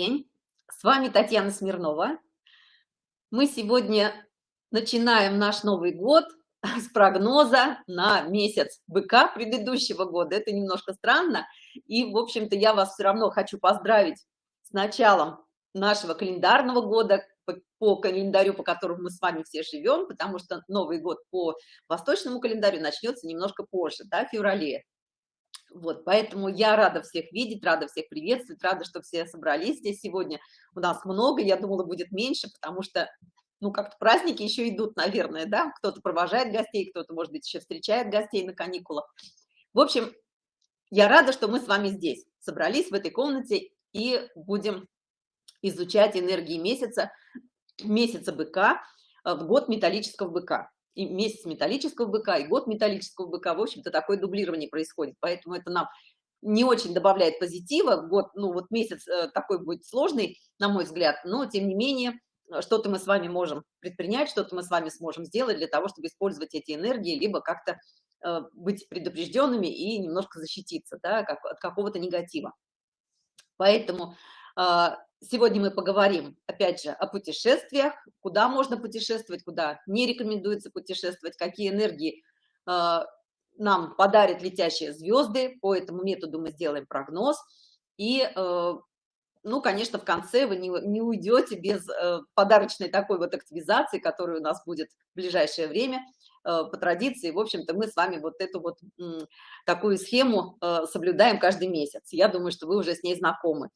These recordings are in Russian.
день, с вами Татьяна Смирнова. Мы сегодня начинаем наш Новый год с прогноза на месяц быка предыдущего года. Это немножко странно, и, в общем-то, я вас все равно хочу поздравить с началом нашего календарного года, по, календарю, по которому мы с вами все живем, потому что Новый год по восточному календарю начнется немножко позже, да, в феврале. Вот, поэтому я рада всех видеть, рада всех приветствовать, рада, что все собрались здесь сегодня. У нас много, я думала, будет меньше, потому что, ну, как-то праздники еще идут, наверное, да, кто-то провожает гостей, кто-то, может быть, еще встречает гостей на каникулах. В общем, я рада, что мы с вами здесь собрались в этой комнате и будем изучать энергии месяца, месяца быка э, в год металлического быка и месяц металлического быка, и год металлического быка, в общем-то, такое дублирование происходит, поэтому это нам не очень добавляет позитива, год, ну вот месяц э, такой будет сложный, на мой взгляд, но тем не менее, что-то мы с вами можем предпринять, что-то мы с вами сможем сделать для того, чтобы использовать эти энергии, либо как-то э, быть предупрежденными и немножко защититься да, как, от какого-то негатива. Поэтому э, Сегодня мы поговорим, опять же, о путешествиях, куда можно путешествовать, куда не рекомендуется путешествовать, какие энергии э, нам подарят летящие звезды. По этому методу мы сделаем прогноз. И, э, ну, конечно, в конце вы не, не уйдете без э, подарочной такой вот активизации, которая у нас будет в ближайшее время по традиции. В общем-то, мы с вами вот эту вот такую схему соблюдаем каждый месяц. Я думаю, что вы уже с ней знакомы.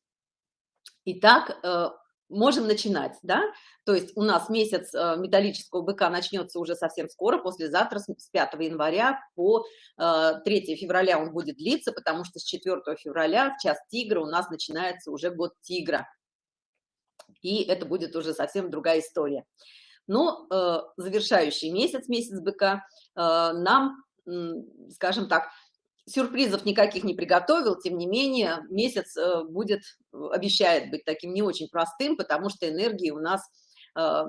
Итак, э, можем начинать, да? То есть у нас месяц э, металлического быка начнется уже совсем скоро, послезавтра, с 5 января по 3 э, февраля он будет длиться, потому что с 4 февраля в час тигра у нас начинается уже год тигра. И это будет уже совсем другая история. Но завершающий месяц, месяц быка, нам, скажем так, сюрпризов никаких не приготовил, тем не менее месяц э, будет, обещает быть таким не очень простым, потому что энергии у нас э,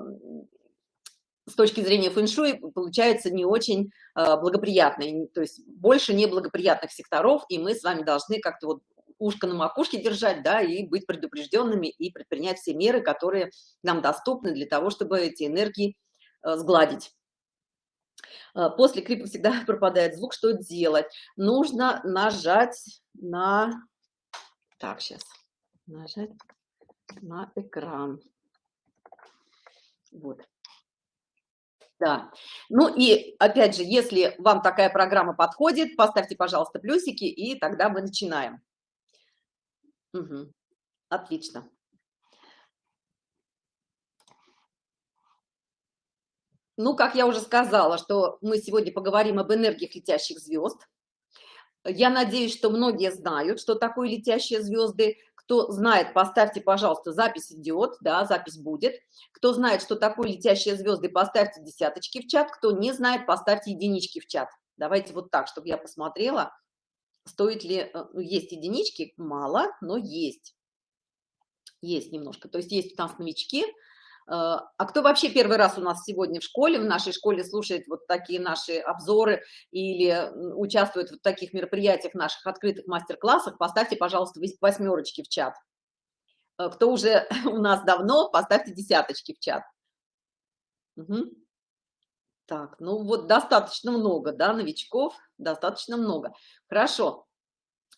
с точки зрения фэншуй получается не очень э, благоприятной, то есть больше неблагоприятных секторов, и мы с вами должны как-то вот ушко на макушке держать, да, и быть предупрежденными, и предпринять все меры, которые нам доступны для того, чтобы эти энергии сгладить. Э, после клипа всегда пропадает звук, что делать? Нужно нажать на... Так, сейчас. Нажать на экран. Вот. Да. Ну и, опять же, если вам такая программа подходит, поставьте, пожалуйста, плюсики, и тогда мы начинаем. Угу. Отлично. Ну, как я уже сказала, что мы сегодня поговорим об энергиях летящих звезд. Я надеюсь, что многие знают, что такое летящие звезды. Кто знает, поставьте, пожалуйста, запись идет, да, запись будет. Кто знает, что такое летящие звезды, поставьте десяточки в чат. Кто не знает, поставьте единички в чат. Давайте вот так, чтобы я посмотрела, стоит ли... Э, ну, есть единички, мало, но есть. Есть немножко. То есть есть у нас новички, а кто вообще первый раз у нас сегодня в школе, в нашей школе слушает вот такие наши обзоры или участвует в таких мероприятиях, наших открытых мастер-классах, поставьте, пожалуйста, восьмерочки в чат. Э, кто уже у нас давно, поставьте десяточки в чат. Угу. Так, ну вот достаточно много, да, новичков, достаточно много. Хорошо.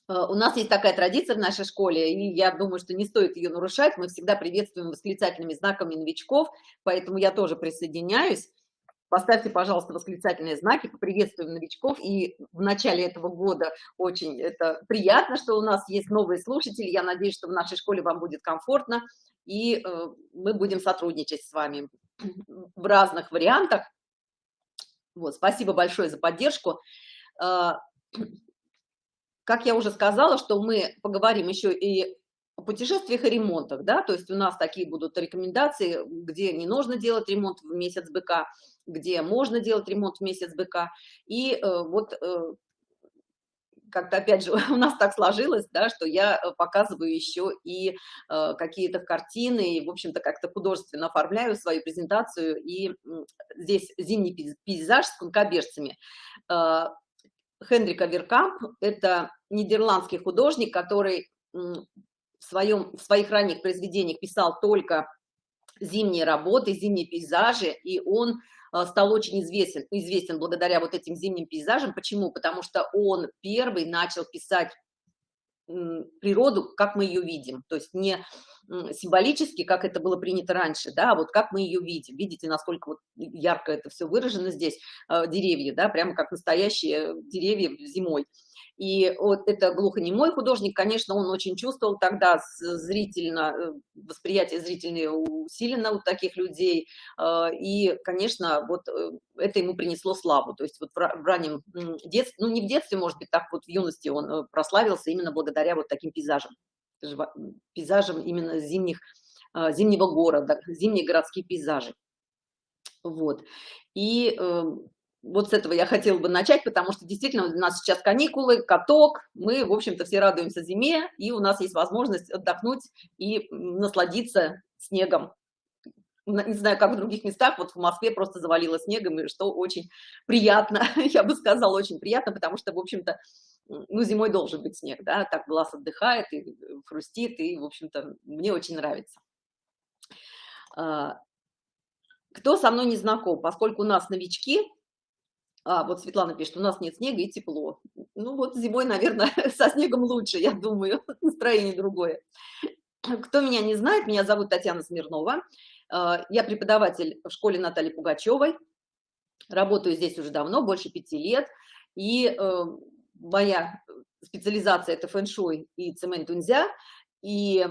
Э, у нас есть такая традиция в нашей школе, и я думаю, что не стоит ее нарушать. Мы всегда приветствуем восклицательными знаками новичков, поэтому я тоже присоединяюсь. Поставьте, пожалуйста, восклицательные знаки, поприветствуем новичков. И в начале этого года очень это приятно, что у нас есть новые слушатели. Я надеюсь, что в нашей школе вам будет комфортно, и э, мы будем сотрудничать с вами в разных вариантах. Вот, спасибо большое за поддержку. Э, как я уже сказала, что мы поговорим еще и о путешествиях и ремонтах, да, то есть у нас такие будут рекомендации, где не нужно делать ремонт в месяц БК, где можно делать ремонт в месяц БК, и э, вот э, как-то опять же у нас так сложилось, да, что я э, показываю еще и э, какие-то картины, и, в общем-то, как-то художественно оформляю свою презентацию, и здесь зимний пейзаж с конкобежцами. Э, Хендрика Веркамп – это нидерландский художник, который в, своем, в своих ранних произведениях писал только зимние работы, зимние пейзажи, и он э, стал очень известен, известен благодаря вот этим зимним пейзажам. Почему? Потому что он первый начал писать природу, как мы ее видим, то есть не символически, как это было принято раньше, да, а вот как мы ее видим. Видите, насколько вот ярко это все выражено здесь, э, деревья, да, прямо как настоящие деревья зимой. И вот это глухонемой художник, конечно, он очень чувствовал тогда зрительно, э, восприятие зрительное усилено у таких людей. Э, и, конечно, вот э, это ему принесло славу. То есть вот в раннем детстве, ну не в детстве, может быть, так вот в юности он прославился именно благодаря вот таким пейзажам. Пейзажам именно зимних, зимнего города, зимние городские пейзажи. Вот. И эм, вот с этого я хотела бы начать, потому что действительно у нас сейчас каникулы, каток, мы, в общем-то, все радуемся зиме, и у нас есть возможность отдохнуть и насладиться снегом. Не знаю, как в других местах, вот в Москве просто завалило снегом, и что очень приятно, я бы сказала, очень приятно, потому что, в общем-то, ну, зимой должен быть снег, да, так глаз отдыхает и хрустит, и, в общем-то, мне очень нравится. А, кто со мной не знаком, поскольку у нас новички, а, вот Светлана пишет, у нас нет снега и тепло. Ну вот зимой, наверное, со снегом лучше, я думаю, настроение другое. Кто меня не знает, меня зовут Татьяна Смирнова. А, я преподаватель в школе Натальи Пугачевой. Работаю здесь уже давно, больше пяти лет. И э, моя специализация – это фэн-шуй и цемент-унзя. И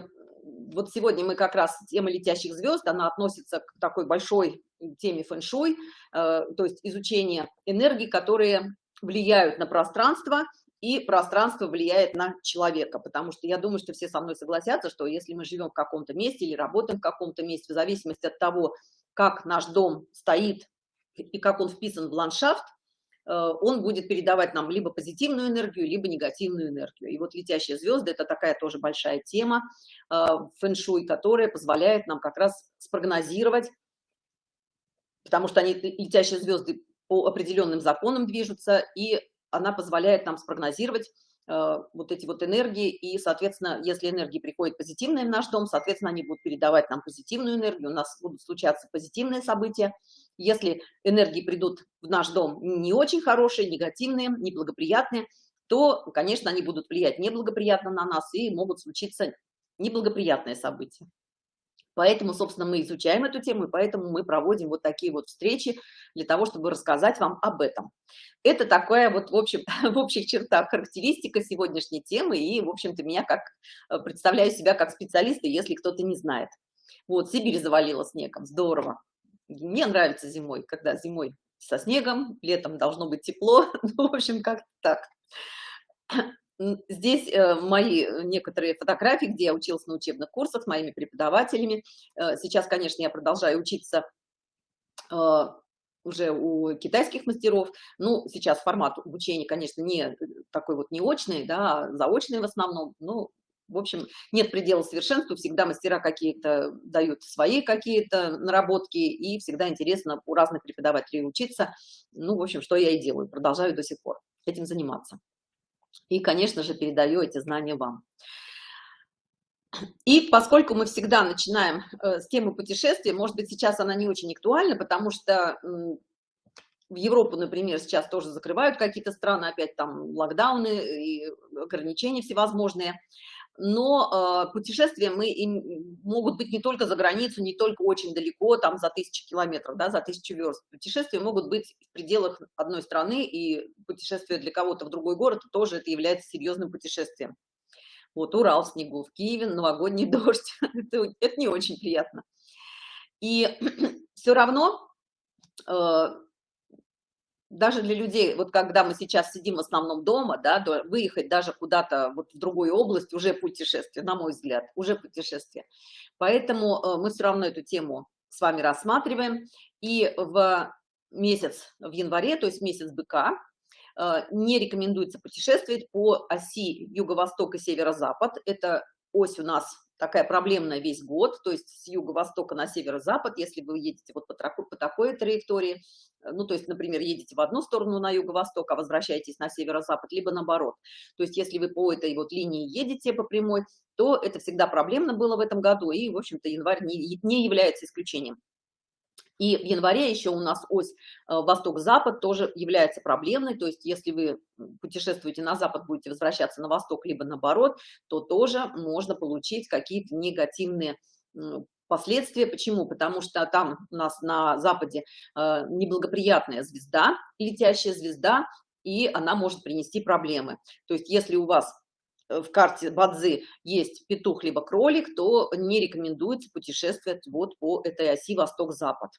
вот сегодня мы как раз тема летящих звезд, она относится к такой большой теме фэн-шуй, э, то есть изучение энергии, которые влияют на пространство, и пространство влияет на человека, потому что я думаю, что все со мной согласятся, что если мы живем в каком-то месте или работаем в каком-то месте, в зависимости от того, как наш дом стоит и как он вписан в ландшафт, он будет передавать нам либо позитивную энергию, либо негативную энергию. И вот летящие звезды – это такая тоже большая тема э, фэн-шуй, которая позволяет нам как раз спрогнозировать потому что они, летящие звезды, по определенным законам движутся, и она позволяет нам спрогнозировать э, вот эти вот энергии, и, соответственно, если энергии приходят позитивные в наш дом, соответственно, они будут передавать нам позитивную энергию, у нас будут случаться позитивные события. Если энергии придут в наш дом не очень хорошие, негативные, неблагоприятные, то, конечно, они будут влиять неблагоприятно на нас, и могут случиться неблагоприятные события. Поэтому, собственно, мы изучаем эту тему, и поэтому мы проводим вот такие вот встречи для того, чтобы рассказать вам об этом. Это такая вот, в общем, в общих чертах характеристика сегодняшней темы, и, в общем-то, меня как э, представляю себя как специалиста, если кто-то не знает. Вот, Сибирь завалила снегом, здорово. Мне нравится зимой, когда зимой со снегом, летом должно быть тепло, ну, в общем, как так. Здесь э, мои э, некоторые фотографии, где я училась на учебных курсах с моими преподавателями. Э, сейчас, конечно, я продолжаю учиться уже у китайских мастеров. Ну, сейчас формат обучения, конечно, не такой вот неочный, да, а заочный в основном. Ну, в общем, нет предела совершенству, всегда мастера какие-то дают свои какие-то наработки, и всегда интересно у разных преподавателей учиться. Ну, в общем, что я и делаю, продолжаю до сих пор этим заниматься и, конечно же, передаю эти знания вам. И поскольку мы всегда начинаем э, с темы путешествия, может быть, сейчас она не очень актуальна, потому что в Европу, например, сейчас тоже закрывают какие-то страны, опять там локдауны и ограничения всевозможные но э, путешествия мы им, могут быть не только за границу, не только очень далеко, там за тысячи километров, да, за тысячу верст. Путешествия могут быть в пределах одной страны, и путешествие для кого-то в другой город тоже это является серьезным путешествием. Вот Урал снегу, в Киеве новогодний дождь, это, это не очень приятно. И все равно э, даже для людей, вот когда мы сейчас сидим в основном дома, да, выехать даже куда-то вот в другую область уже путешествие, на мой взгляд, уже путешествие. Поэтому э, мы все равно эту тему с вами рассматриваем. И в месяц, в январе, то есть месяц быка, э, не рекомендуется путешествовать по оси юго-восток и северо-запад. Это ось у нас такая проблемная весь год, то есть с юго-востока на северо-запад, если вы едете вот по, по такой траектории, ну, то есть, например, едете в одну сторону на юго-восток, а возвращаетесь на северо-запад, либо наоборот. То есть, если вы по этой вот линии едете по прямой, то это всегда проблемно было в этом году, и, в общем-то, январь не, не является исключением. И в январе еще у нас ось э, восток-запад тоже является проблемной, то есть если вы путешествуете на запад, будете возвращаться на восток, либо наоборот, то тоже можно получить какие-то негативные последствия. Почему? Потому что там у нас на западе э, неблагоприятная звезда, летящая звезда, и она может принести проблемы. То есть если у вас в карте Бадзи есть петух либо кролик, то не рекомендуется путешествовать вот по этой оси восток-запад.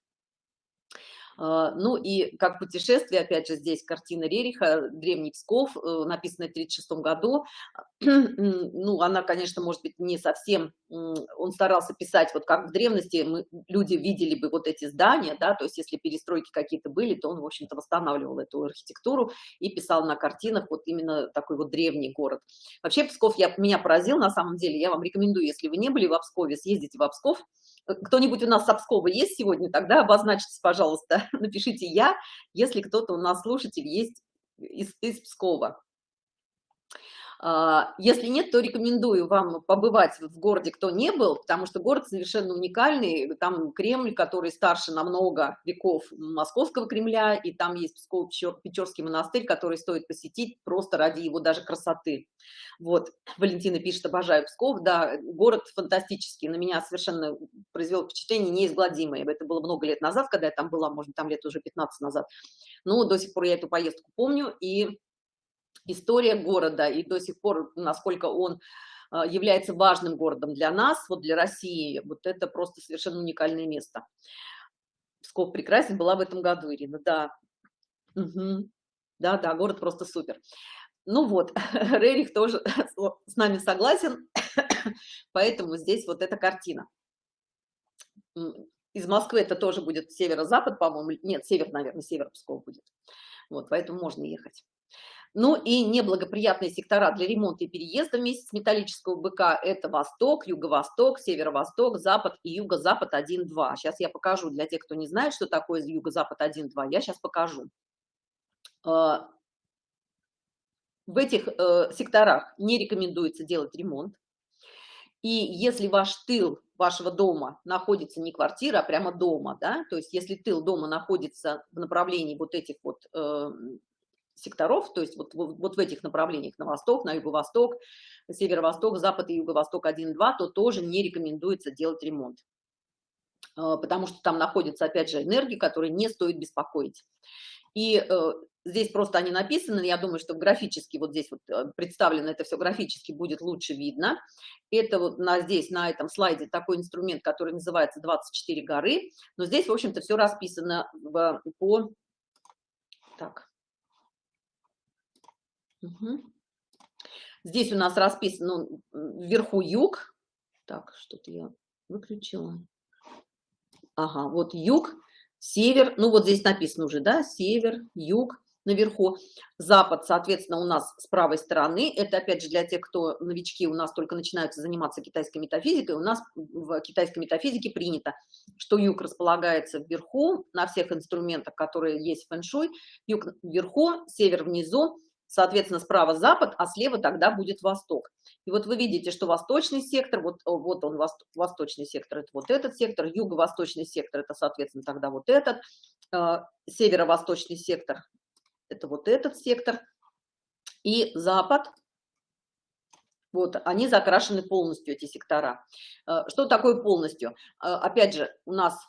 А, ну и как путешествие, опять же, здесь картина Рериха, Древний Псков, э, написанная в 1936 году. Ну, она, конечно, может быть, не совсем... Он старался писать, вот как в древности мы, люди видели бы вот эти здания, да, то есть если перестройки какие-то были, то он, в общем-то, восстанавливал эту архитектуру и писал на картинах вот именно такой вот древний город. Вообще Псков я, меня поразил, на самом деле, я вам рекомендую, если вы не были в Пскове, съездите в Псков, кто-нибудь у нас с Обскова есть сегодня, тогда обозначьтесь, пожалуйста, напишите «я», если кто-то у нас слушатель есть из, из Пскова. А, если нет, то рекомендую вам побывать в городе, кто не был, потому что город совершенно уникальный. Там Кремль, который старше на много веков Московского Кремля, и там есть Псково-Печорский монастырь, который стоит посетить просто ради его даже красоты. Вот, Валентина пишет, обожаю Псков. Да, город фантастический, на меня совершенно произвел впечатление неизгладимое. Это было много лет назад, когда я там была, может, там лет уже 15 назад. Но до сих пор я эту поездку помню, и история города и до сих пор, насколько он а, является важным городом для нас, вот для России, вот это просто совершенно уникальное место. Псков прекрасен, была в этом году, Ирина, да. Угу. Да, да, город просто супер. Ну вот, Рерих тоже с нами согласен, поэтому здесь вот эта картина. Из Москвы это тоже будет северо-запад, по-моему, нет, север, наверное, север Псков будет. Вот, поэтому можно ехать. Ну и неблагоприятные сектора для ремонта и переезда вместе с металлического быка – это восток, юго-восток, северо-восток, запад и юго-запад 1-2. Сейчас я покажу для тех, кто не знает, что такое юго-запад 1-2, я сейчас покажу. А, в этих э, секторах не рекомендуется делать ремонт. И если ваш тыл вашего дома находится не квартира, а прямо дома, да, то есть если тыл дома находится в направлении вот этих вот э, секторов, то есть вот, вот, вот в этих направлениях, на восток, на юго-восток, северо-восток, запад и юго-восток 1-2, то тоже не рекомендуется делать ремонт, а, потому что там находятся, опять же, энергии, которые не стоит беспокоить. И э, здесь просто они написаны, я думаю, что графически, вот здесь вот э, представлено это все графически будет лучше видно. Это вот на, здесь, на этом слайде такой инструмент, который называется 24 горы, но здесь, в общем-то, все расписано в, по... Так, Здесь у нас расписан, ну, вверху юг. Так, что-то я выключила. Ага, вот юг, север, ну вот здесь написано уже, да, север, юг, наверху. Запад, соответственно, у нас с правой стороны. Это, опять же, для тех, кто новички, у нас только начинаются заниматься китайской метафизикой. У нас в китайской метафизике принято, что юг располагается вверху на всех инструментах, которые есть в фэншуй. Юг вверху, север внизу соответственно, справа запад, а слева тогда будет восток. И вот вы видите, что восточный сектор, вот, вот он, восточный сектор, это вот этот сектор, юго-восточный сектор, это, соответственно, тогда вот этот, э, северо-восточный сектор, это вот этот сектор, и запад, вот, они закрашены полностью, эти сектора. Э, что такое полностью? Э, опять же, у нас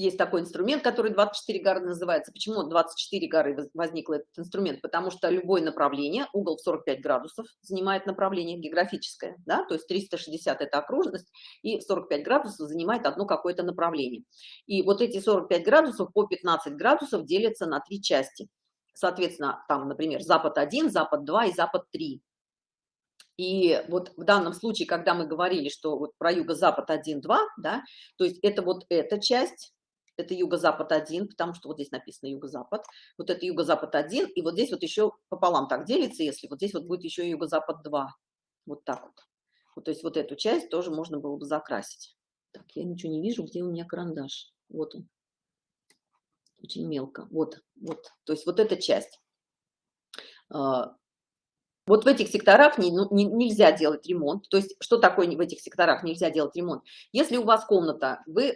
есть такой инструмент, который 24 горы называется. Почему 24 горы возник этот инструмент? Потому что любое направление, угол в 45 градусов занимает направление географическое, да, то есть 360 это окружность, и 45 градусов занимает одно какое-то направление. И вот эти 45 градусов по 15 градусов делятся на три части. Соответственно, там, например, запад 1, запад 2 и запад 3. И вот в данном случае, когда мы говорили, что вот про юго-запад 1-2, да, то есть это вот эта часть, это юго-запад 1, потому что вот здесь написано юго-запад, вот это юго-запад 1, и вот здесь вот еще пополам так делится, если вот здесь вот будет еще юго-запад 2, вот так вот. вот. То есть вот эту часть тоже можно было бы закрасить. Так, я ничего не вижу, где у меня карандаш, вот он. очень мелко. Вот, вот, то есть вот эта часть. Вот в этих секторах не, ну, не, нельзя делать ремонт. То есть что такое в этих секторах нельзя делать ремонт? Если у вас комната, вы э,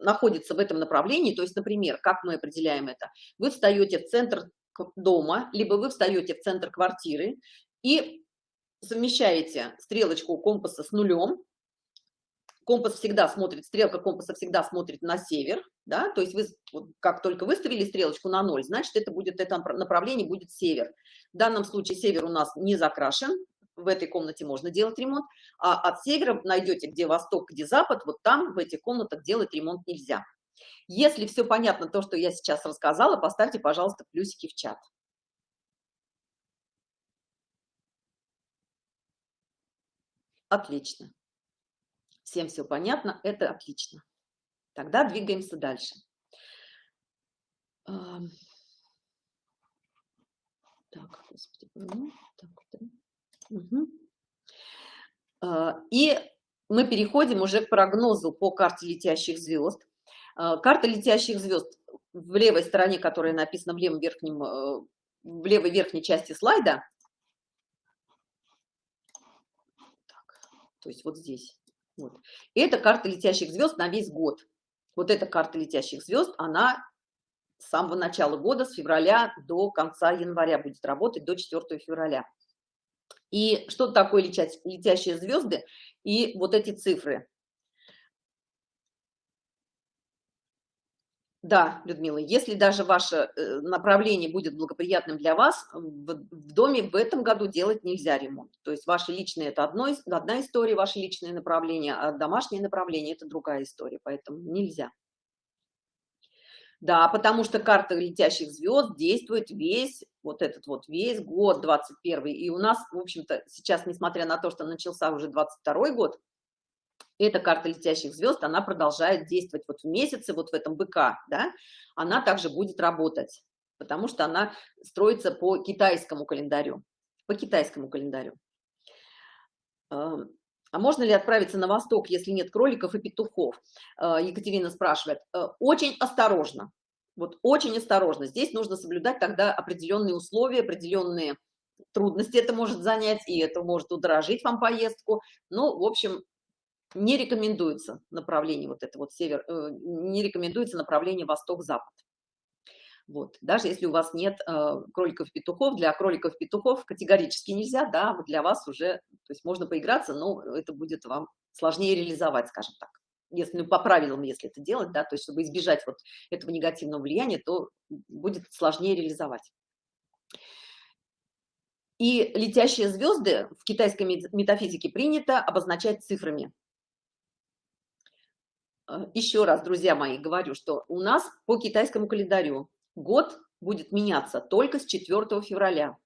находится в этом направлении, то есть, например, как мы определяем это? Вы встаете в центр дома, либо вы встаете в центр квартиры и совмещаете стрелочку компаса с нулем, компас всегда смотрит, стрелка компаса всегда смотрит на север, да, то есть вы, как только выставили стрелочку на ноль, значит, это будет, это направление будет север. В данном случае север у нас не закрашен, в этой комнате можно делать ремонт, а от севера найдете, где восток, где запад, вот там, в этих комнатах делать ремонт нельзя. Если все понятно, то, что я сейчас рассказала, поставьте, пожалуйста, плюсики в чат. Отлично. Всем все понятно, это отлично. Тогда двигаемся дальше. Так, господи, так, угу. И мы переходим уже к прогнозу по карте летящих звезд. А, карта летящих звезд в левой стороне, которая написана в левом верхнем, э, в левой верхней части слайда. Так, то есть вот здесь. Вот. И это карта летящих звезд на весь год. Вот эта карта летящих звезд, она с самого начала года, с февраля до конца января будет работать, до 4 февраля. И что такое летящие звезды и вот эти цифры? Да, Людмила, если даже ваше э, направление будет благоприятным для вас, в доме в этом году делать нельзя ремонт. То есть ваше личное – это одно, одна история, ваше личное направление, а домашнее направление – это другая история, поэтому нельзя. Да, потому что карта летящих звезд действует весь, вот этот вот весь год, 21 И у нас, в общем-то, сейчас, несмотря на то, что начался уже 22 год, эта карта летящих звезд, она продолжает действовать вот в месяце, вот в этом быка, да, она также будет работать, потому что она строится по китайскому календарю, по китайскому календарю. А можно ли отправиться на восток, если нет кроликов и петухов? А, Екатерина спрашивает. Э, очень осторожно, вот очень осторожно. Здесь нужно соблюдать тогда определенные условия, определенные трудности это может занять, и это может удорожить вам поездку. Ну, в общем, не рекомендуется направление вот это вот север, э, не рекомендуется направление восток-запад. Вот. Даже если у вас нет э, кроликов-петухов, для кроликов-петухов категорически нельзя, да, для вас уже, то есть можно поиграться, но это будет вам сложнее реализовать, скажем так. Если ну, по правилам, если это делать, да, то есть чтобы избежать вот этого негативного влияния, то будет сложнее реализовать. И летящие звезды в китайской метафизике принято обозначать цифрами. Э, Еще раз, друзья мои, говорю, что у нас по китайскому календарю год будет меняться только с 4 февраля,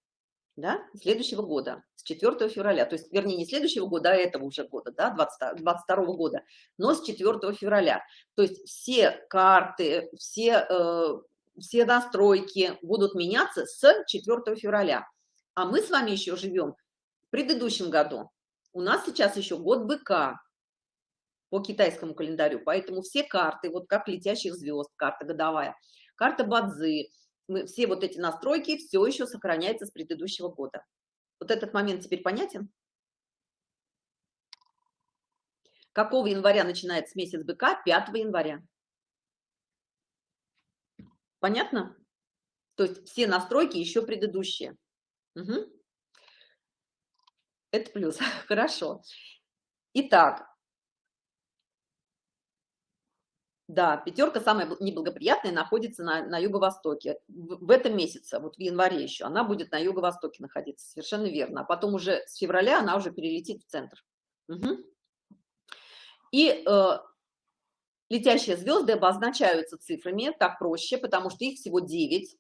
да, следующего года, с 4 февраля, то есть, вернее, не следующего года, а этого уже года, да, 20, 22 года, но с 4 февраля. То есть все карты, все, э, все настройки будут меняться с 4 февраля. А мы с вами еще живем в предыдущем году. У нас сейчас еще год быка по китайскому календарю, поэтому все карты, вот как летящих звезд, карта годовая – карта Бадзи, мы, все вот эти настройки все еще сохраняются с предыдущего года. Вот этот момент теперь понятен? Какого января начинается месяц быка? 5 января. Понятно? То есть все настройки еще предыдущие. Угу. Это плюс. Хорошо. Итак, Да, пятерка самая неблагоприятная находится на, на юго-востоке. В, в этом месяце, вот в январе еще, она будет на юго-востоке находиться, совершенно верно. А потом уже с февраля она уже перелетит в центр. Угу. И э, летящие звезды обозначаются цифрами, так проще, потому что их всего 9.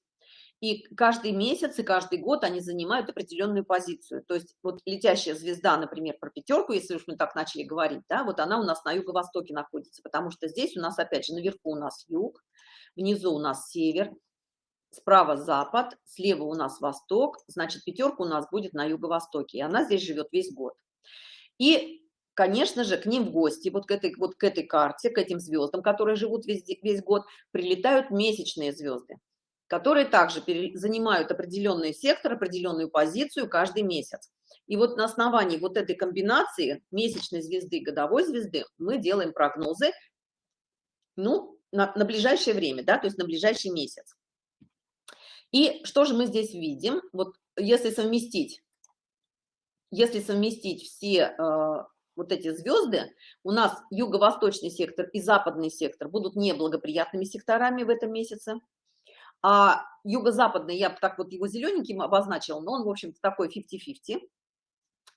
И каждый месяц и каждый год они занимают определенную позицию. То есть вот летящая звезда, например, про пятерку, если уж мы так начали говорить, да, вот она у нас на юго-востоке находится, потому что здесь у нас, опять же, наверху у нас юг, внизу у нас север, справа запад, слева у нас восток, значит, пятерка у нас будет на юго-востоке, и она здесь живет весь год. И конечно же, к ним в гости, вот к этой, вот к этой карте, к этим звездам, которые живут весь, весь год, прилетают месячные звезды, которые также занимают определенный сектор, определенную позицию каждый месяц. И вот на основании вот этой комбинации месячной звезды и годовой звезды мы делаем прогнозы, ну, на, на ближайшее время, да, то есть на ближайший месяц. И что же мы здесь видим? Вот если совместить, если совместить все э, вот эти звезды, у нас юго-восточный сектор и западный сектор будут неблагоприятными секторами в этом месяце. А юго-западный, я так вот его зелененьким обозначила, но он, в общем-то, такой 50-50.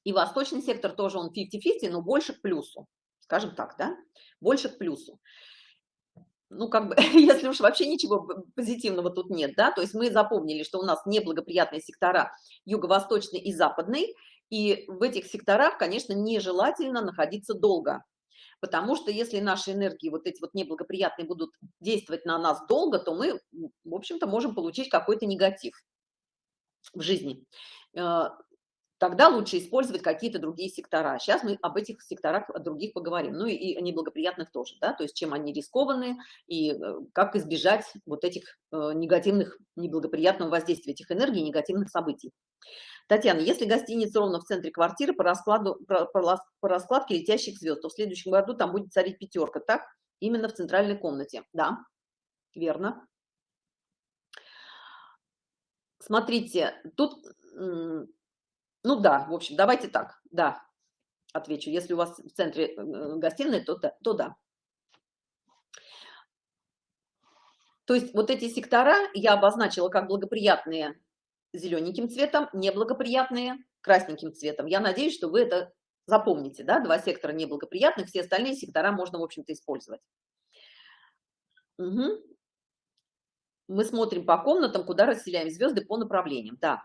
И восточный сектор тоже он 50-50, но больше к плюсу, скажем так, да, больше к плюсу. Ну, как бы, если уж вообще ничего позитивного тут нет, да, то есть мы запомнили, что у нас неблагоприятные сектора юго-восточный и западный, и в этих секторах, конечно, нежелательно находиться долго, потому что если наши энергии, вот эти вот неблагоприятные, будут действовать на нас долго, то мы, в общем-то, можем получить какой-то негатив в жизни. Э, тогда лучше использовать какие-то другие сектора. Сейчас мы об этих секторах других поговорим, ну и, и о неблагоприятных тоже, да, то есть чем они рискованы и э, как избежать вот этих э, негативных, неблагоприятного воздействия этих энергий, негативных событий. Татьяна, если гостиница ровно в центре квартиры по, раскладу, по, по, раскладке летящих звезд, то в следующем году там будет царить пятерка, так? Именно в центральной комнате. Да, верно. Смотрите, тут ну да, в общем, давайте так, да, отвечу. Если у вас в центре э, гостиной, то да. То да. То есть вот эти сектора я обозначила как благоприятные зелененьким цветом, неблагоприятные красненьким цветом. Я надеюсь, что вы это запомните, да, два сектора неблагоприятных, все остальные сектора можно, в общем-то, использовать. Угу. Мы смотрим по комнатам, куда расселяем звезды по направлениям, да.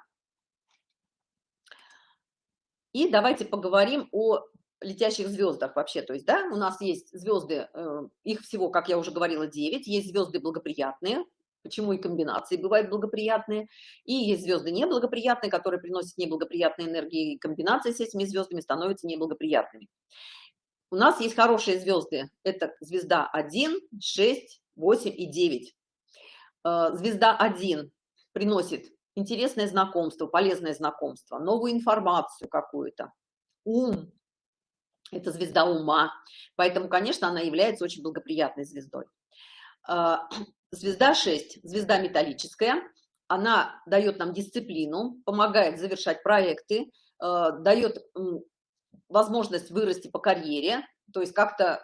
И давайте поговорим о летящих звездах вообще. То есть, да, у нас есть звезды, э, их всего, как я уже говорила, 9. Есть звезды благоприятные, почему и комбинации бывают благоприятные. И есть звезды неблагоприятные, которые приносят неблагоприятные энергии, и комбинации с этими звездами становятся неблагоприятными. У нас есть хорошие звезды. Это звезда 1, 6, 8 и 9. Э, звезда 1 приносит интересное знакомство, полезное знакомство, новую информацию какую-то. Ум – это звезда ума, поэтому, конечно, она является очень благоприятной звездой. Звезда 6, звезда металлическая, она дает нам дисциплину, помогает завершать проекты, а, дает возможность вырасти по карьере, то есть как-то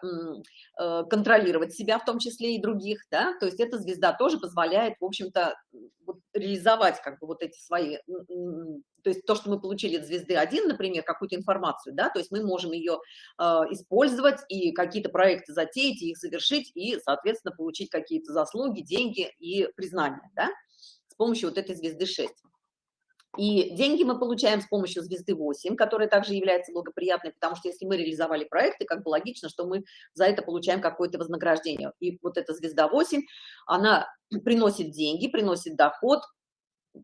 э, контролировать себя в том числе и других, да, то есть эта звезда тоже позволяет, в общем-то, вот, реализовать как бы вот эти свои, то есть то, что мы получили от звезды 1, например, какую-то информацию, да, то есть мы можем ее э, использовать и какие-то проекты затеять, и их завершить, и, соответственно, получить какие-то заслуги, деньги и признания, да, с помощью вот этой звезды 6. И деньги мы получаем с помощью звезды 8, которая также является благоприятной, потому что если мы реализовали проекты, как бы логично, что мы за это получаем какое-то вознаграждение. И вот эта звезда 8, она приносит деньги, приносит доход,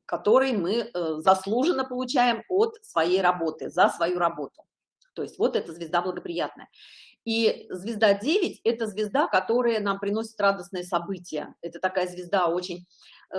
который мы э, заслуженно получаем от своей работы, за свою работу. То есть вот эта звезда благоприятная. И звезда 9 – это звезда, которая нам приносит радостные события. Это такая звезда очень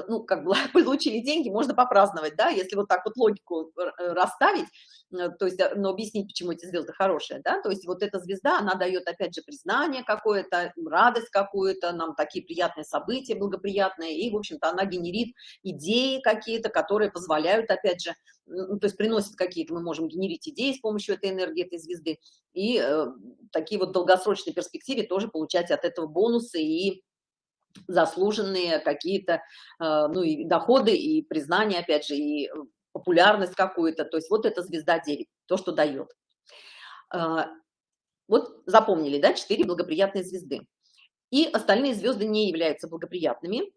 ну, как бы получили деньги, можно попраздновать, да, если вот так вот логику э, расставить, э, то есть, но объяснить, почему эти звезды хорошие, да, то есть вот эта звезда, она дает, опять же, признание какое-то, радость какую-то, нам такие приятные события, благоприятные, и, в общем-то, она генерит идеи какие-то, которые позволяют, опять же, ну, то есть приносят какие-то, мы можем генерить идеи с помощью этой энергии, этой звезды, и э, такие вот долгосрочные перспективе тоже получать от этого бонусы и заслуженные какие-то, э, ну, и доходы, и признание, опять же, и популярность какую-то. То есть вот эта звезда 9, то, что дает. Э, вот запомнили, да, 4 благоприятные звезды. И остальные звезды не являются благоприятными.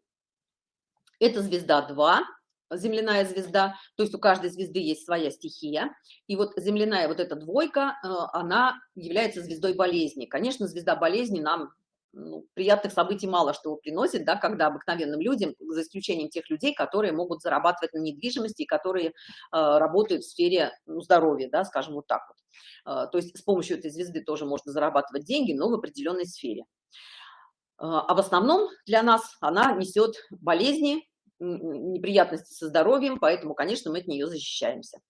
Это звезда 2, земляная звезда, то есть у каждой звезды есть своя стихия. И вот земляная вот эта двойка, э, она является звездой болезни. Конечно, звезда болезни нам ну, приятных событий мало что приносит, да, когда обыкновенным людям, за исключением тех людей, которые могут зарабатывать на недвижимости и которые э, работают в сфере ну, здоровья, да, скажем вот так вот. Э, то есть с помощью этой звезды тоже можно зарабатывать деньги, но в определенной сфере. Э, а в основном для нас она несет болезни, неприятности со здоровьем, поэтому, конечно, мы от нее защищаемся.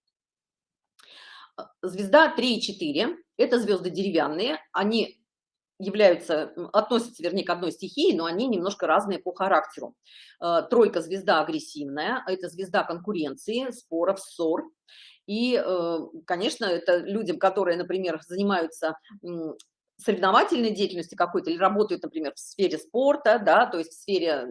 Звезда 3 и 4 – это звезды деревянные, они являются, относятся, вернее, к одной стихии, но они немножко разные по характеру. Э, тройка – звезда агрессивная, это звезда конкуренции, споров, ссор. И, э, конечно, это людям, которые, например, занимаются соревновательной деятельностью какой-то или работают, например, в сфере спорта, да, то есть в сфере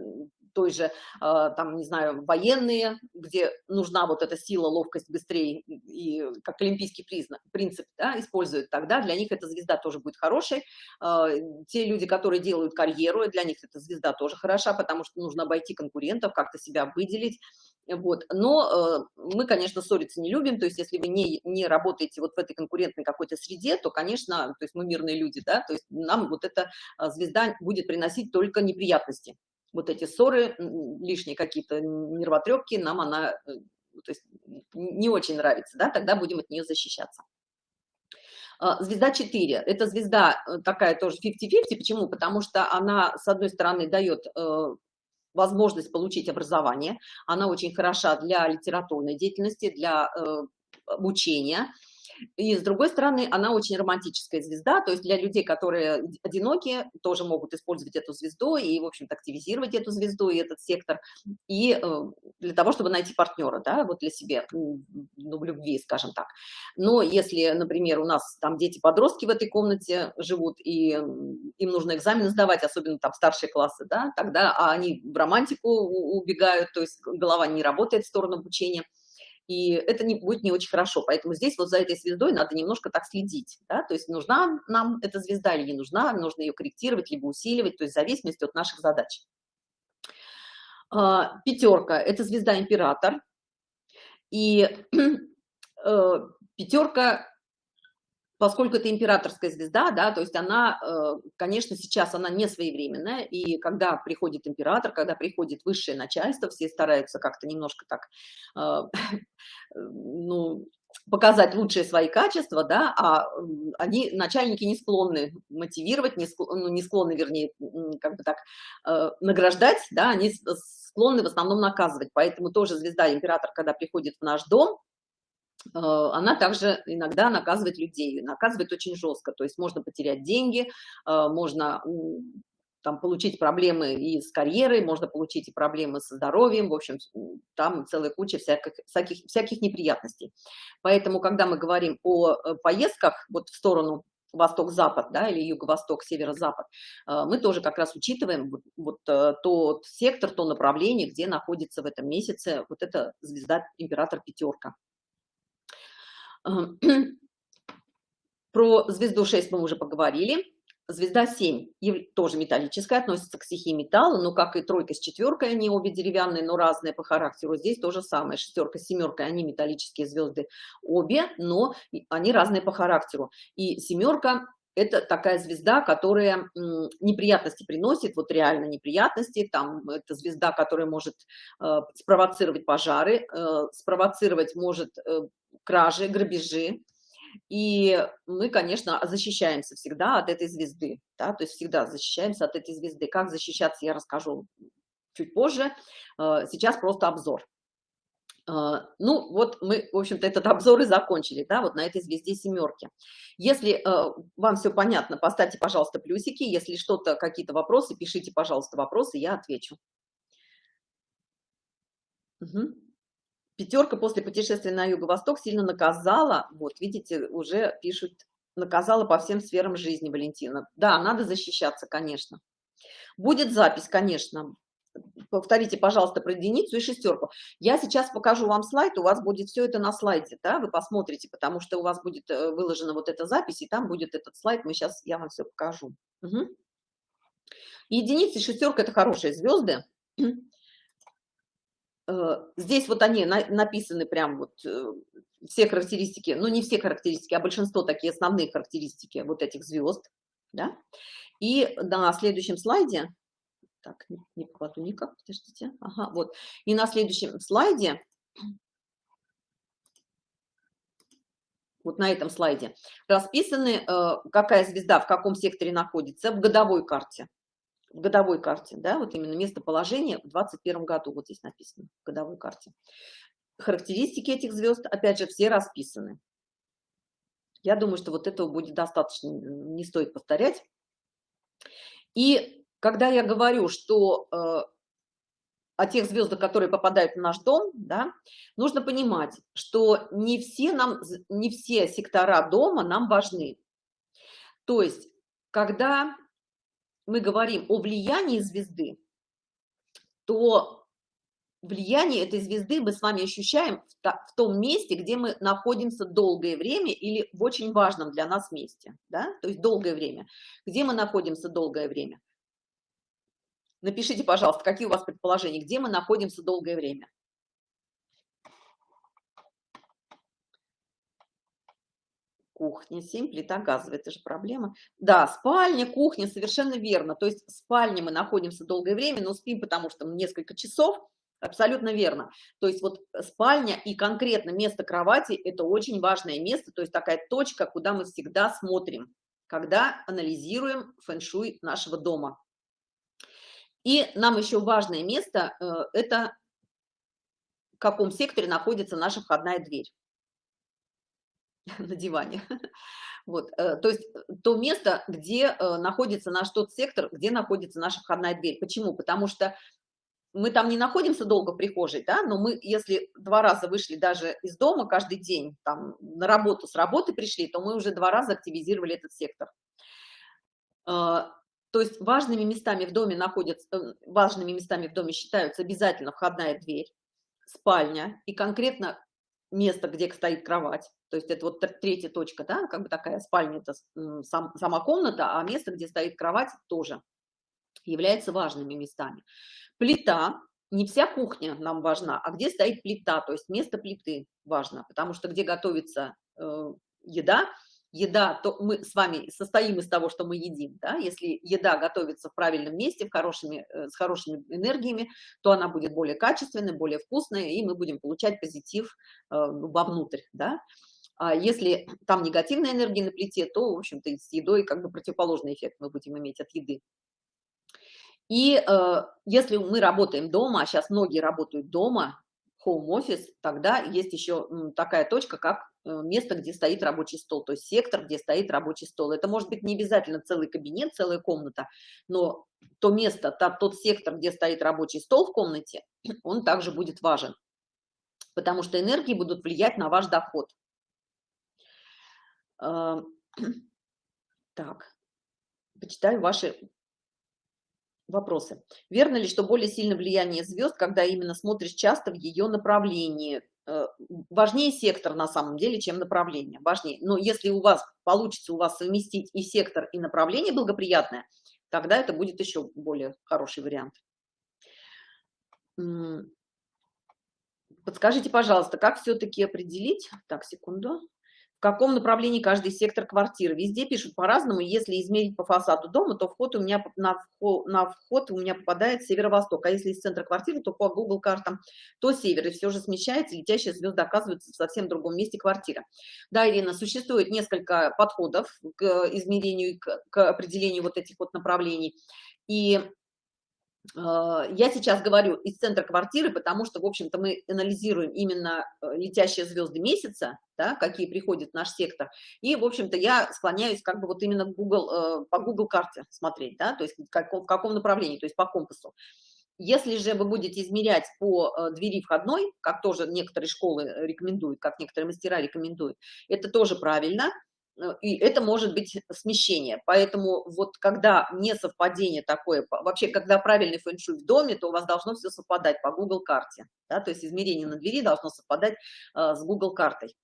той же, а, там, не знаю, военные, где нужна вот эта сила, ловкость быстрее, и как олимпийский признак, принцип да, используют, тогда для них эта звезда тоже будет хорошей. А, те люди, которые делают карьеру, для них эта звезда тоже хороша, потому что нужно обойти конкурентов, как-то себя выделить. Вот. Но э, мы, конечно, ссориться не любим, то есть если вы не, не работаете вот в этой конкурентной какой-то среде, то, конечно, то есть мы мирные люди, да, то есть нам вот эта звезда будет приносить только неприятности вот эти ссоры, лишние какие-то нервотрепки, нам она э, то есть, не очень нравится, да, тогда будем от нее защищаться. А, звезда 4, это звезда э, такая тоже 50-50, почему? Потому что она, с одной стороны, дает э, возможность получить образование, она очень хороша для литературной деятельности, для обучения, и с другой стороны, она очень романтическая звезда, то есть для людей, которые одиноки, тоже могут использовать эту звезду и, в общем-то, активизировать эту звезду и этот сектор, и э, для того, чтобы найти партнера, да, вот для себя, ну, в любви, скажем так. Но если, например, у нас там дети-подростки в этой комнате живут, и им нужно экзамены сдавать, особенно там старшие классы, да, тогда а они в романтику убегают, то есть голова не работает в сторону обучения, и это не, будет не очень хорошо. Поэтому здесь вот за этой звездой надо немножко так следить, да, то есть нужна нам эта звезда или не нужна, нужно ее корректировать, либо усиливать, то есть в зависимости от наших задач. А, пятерка – это звезда император, и э, пятерка поскольку это императорская звезда, да, то есть она, э, конечно, сейчас она не своевременная, и когда приходит император, когда приходит высшее начальство, все стараются как-то немножко так, э, ну, показать лучшие свои качества, да, а они, начальники, не склонны мотивировать, не склонны, ну, не склонны вернее, как бы так, э, награждать, да, они склонны в основном наказывать, поэтому тоже звезда император, когда приходит в наш дом, она также иногда наказывает людей, наказывает очень жестко, то есть можно потерять деньги, э, можно там получить проблемы и с карьерой, можно получить и проблемы со здоровьем, в общем, там целая куча всяких, всяких, всяких неприятностей. Поэтому, когда мы говорим о э, поездках вот в сторону восток-запад, да, или юго-восток, северо-запад, мы тоже как раз учитываем вот тот сектор, то направление, где находится в этом месяце вот эта звезда император пятерка. Про звезду 6 мы уже поговорили. Звезда 7 тоже металлическая, относится к стихии металла, но как и тройка с четверкой, они обе деревянные, но разные по характеру. Здесь то же самое, шестерка с семеркой, они металлические звезды обе, но они разные по характеру. И семерка это такая звезда, которая неприятности приносит, вот реально неприятности, там это звезда, которая может э, спровоцировать пожары, э, спровоцировать может э, кражи, грабежи, и мы, конечно, защищаемся всегда от этой звезды, да, то есть всегда защищаемся от этой звезды. Как защищаться, я расскажу чуть позже. Э, сейчас просто обзор. А, ну, вот мы, в общем-то, этот обзор и закончили, да, вот на этой звезде семерки. Если э, вам все понятно, поставьте, пожалуйста, плюсики. Если что-то, какие-то вопросы, пишите, пожалуйста, вопросы, я отвечу. Угу. Пятерка после путешествия на юго-восток сильно наказала, вот, видите, уже пишут, наказала по всем сферам жизни Валентина. Да, надо защищаться, конечно. Будет запись, конечно, повторите, пожалуйста, про единицу и шестерку. Я сейчас покажу вам слайд, у вас будет все это на слайде, да, вы посмотрите, потому что у вас будет э, выложена вот эта запись, и там будет этот слайд, мы сейчас, я вам все покажу. Угу. Единица и шестерка – это хорошие звезды. Э, здесь вот они написаны прям вот э, все характеристики, ну не все характеристики, а большинство такие основные характеристики вот этих звезд. да? И на следующем слайде, так, не, не покладу никак, подождите, ага, вот, и на следующем слайде, вот на этом слайде, расписаны, э, какая звезда в каком секторе находится в годовой карте. В годовой карте, да, вот именно местоположение в 2021 году, вот здесь написано, в годовой карте. Характеристики этих звезд, опять же, все расписаны. Я думаю, что вот этого будет достаточно, не стоит повторять. И когда я говорю, что э, о тех звездах, которые попадают в наш дом, да, нужно понимать, что не все, нам, не все сектора дома нам важны. То есть, когда мы говорим о влиянии звезды, то влияние этой звезды мы с вами ощущаем в, том месте, где мы находимся долгое время или в очень важном для нас месте, да, то есть долгое время. Где мы находимся долгое время? Напишите, пожалуйста, какие у вас предположения, где мы находимся долгое время? Кухня, 7, плита газовая, это же проблема. Да, спальня, кухня, совершенно верно. То есть в спальне мы находимся долгое время, но спим, потому что несколько часов, Абсолютно верно. То есть вот спальня и конкретно место кровати – это очень важное место, то есть такая точка, куда мы всегда смотрим, когда анализируем фэн-шуй нашего дома. И нам еще важное место э, – это в каком секторе находится наша входная дверь на диване. Вот, э, то есть то место, где э, находится наш тот сектор, где находится наша входная дверь. Почему? Потому что мы там не находимся долго в прихожей, да, но мы, если два раза вышли даже из дома каждый день, там, на работу, с работы пришли, то мы уже два раза активизировали этот сектор. То есть важными местами в доме находятся, э, важными местами в доме считаются обязательно входная дверь, спальня и конкретно место, где стоит кровать. То есть это вот третья точка, да, как бы такая спальня, это сам, сама комната, а место, где стоит кровать, тоже является важными местами. Плита, не вся кухня нам важна, а где стоит плита, то есть место плиты важно, потому что где готовится э, еда, еда, то мы с вами состоим из того, что мы едим, да, если еда готовится в правильном месте, в хорошими, э, с хорошими энергиями, то она будет более качественной, более вкусной, и мы будем получать позитив э, вовнутрь, да. А если там негативная энергия на плите, то, в общем-то, с едой как бы противоположный эффект мы будем иметь от еды. И э, если мы работаем дома, а сейчас многие работают дома, home office, тогда есть еще такая точка, как место, где стоит рабочий стол, то есть сектор, где стоит рабочий стол. Это может быть не обязательно целый кабинет, целая комната, но то место, тот, тот сектор, где стоит рабочий стол в комнате, он также будет важен, потому что энергии будут влиять на ваш доход. Э, так, почитаю ваши Вопросы. Верно ли, что более сильно влияние звезд, когда именно смотришь часто в ее направлении? Э, важнее сектор на самом деле, чем направление. Важнее. Но если у вас получится у вас совместить и сектор, и направление благоприятное, тогда это будет еще более хороший вариант. Подскажите, пожалуйста, как все-таки определить? Так, секунду каком направлении каждый сектор квартиры. Везде пишут по-разному. Если измерить по фасаду дома, то вход у меня на вход, на вход у меня попадает северо-восток. А если из центра квартиры, то по Google картам то север. И все же смещается, летящая звезда оказывается в совсем другом месте квартиры. Да, Ирина, существует несколько подходов к измерению, к, к определению вот этих вот направлений. И я сейчас говорю из центра квартиры, потому что, в общем-то, мы анализируем именно э, летящие звезды месяца, да, какие приходят в наш сектор. И, в общем-то, я склоняюсь как бы вот именно Google, э, по Google карте смотреть, да, то есть в каком, направлении, то есть по компасу. Если же вы будете измерять по э, двери входной, как тоже некоторые школы рекомендуют, как некоторые мастера рекомендуют, это тоже правильно – Э, и это может быть смещение. Поэтому вот когда не совпадение такое, вообще, когда правильный фэншуй в доме, то у вас должно все совпадать по Google карте, да, то есть измерение на двери должно совпадать э, с Google картой.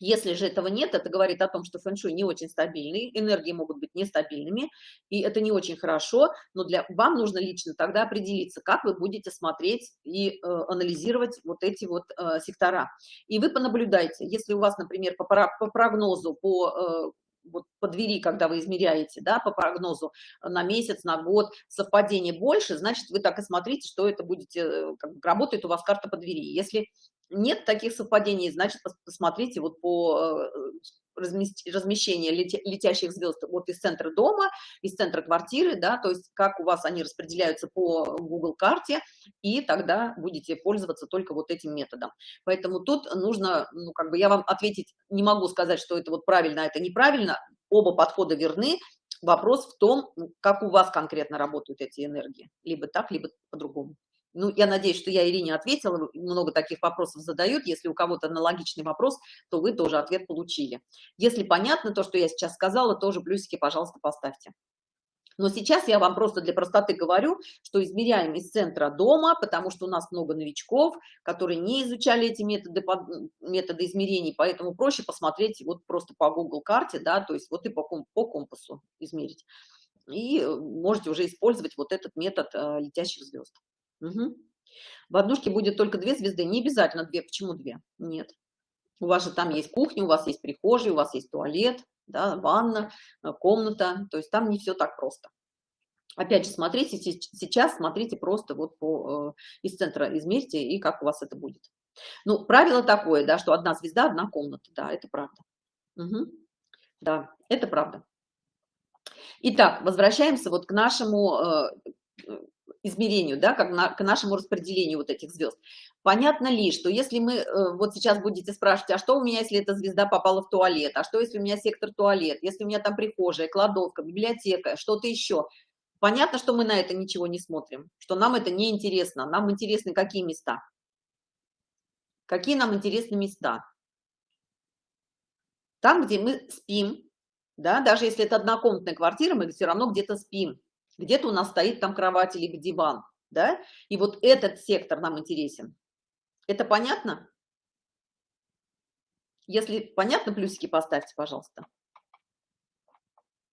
Если же этого нет, это говорит о том, что фэншуй не очень стабильный, энергии могут быть нестабильными, и это не очень хорошо, но для вам нужно лично тогда определиться, как вы будете смотреть и э, анализировать вот эти вот э, сектора. И вы понаблюдайте, если у вас, например, по, по прогнозу, по э, вот по двери, когда вы измеряете, да, по прогнозу на месяц, на год, совпадение больше, значит, вы так и смотрите, что это будете, э, как работает у вас карта по двери. Если нет таких совпадений, значит, посмотрите вот по э, размещения летящих звезд вот из центра дома, из центра квартиры, да, то есть как у вас они распределяются по Google карте, и тогда будете пользоваться только вот этим методом. Поэтому тут нужно, ну, как бы я вам ответить не могу сказать, что это вот правильно, а это неправильно, оба подхода верны, вопрос в том, как у вас конкретно работают эти энергии, либо так, либо по-другому. Ну, я надеюсь, что я Ирине ответила, много таких вопросов задают. Если у кого-то аналогичный вопрос, то вы тоже ответ получили. Если понятно то, что я сейчас сказала, тоже плюсики, пожалуйста, поставьте. Но сейчас я вам просто для простоты говорю, что измеряем из центра дома, потому что у нас много новичков, которые не изучали эти методы, методы измерений, поэтому проще посмотреть вот просто по Google карте, да, то есть вот и по, по компасу измерить. И э, можете уже использовать вот этот метод э, летящих звезд. Угу. В однушке будет только две звезды. Не обязательно две. Почему две? Нет. У вас же там есть кухня, у вас есть прихожая, у вас есть туалет, да, ванна, э, комната. То есть там не все так просто. Опять же, смотрите сейчас, смотрите просто вот по, э, из центра измерьте, и как у вас это будет. Ну, правило такое, да, что одна звезда, одна комната. Да, это правда. Угу. Да, это правда. Итак, возвращаемся вот к нашему э, измерению, да, как на, к нашему распределению вот этих звезд. Понятно ли, что если мы, э, вот сейчас будете спрашивать, а что у меня, если эта звезда попала в туалет, а что, если у меня сектор туалет, если у меня там прихожая, кладовка, библиотека, что-то еще. Понятно, что мы на это ничего не смотрим, что нам это не интересно. Нам интересны какие места? Какие нам интересны места? Там, где мы спим, да, даже если это однокомнатная квартира, мы все равно где-то спим где-то у нас стоит там кровать либо диван, да, и вот этот сектор нам интересен. Это понятно? Если понятно, плюсики поставьте, пожалуйста.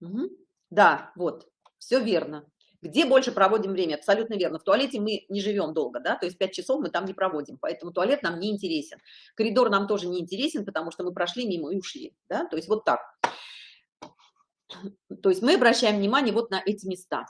Угу. Да, вот, все верно. Где больше проводим время? Абсолютно верно. В туалете мы не живем долго, да, то есть 5 часов мы там не проводим, поэтому туалет нам не интересен. Коридор нам тоже не интересен, потому что мы прошли мимо и ушли, да, то есть вот так. То есть мы обращаем внимание вот на эти места.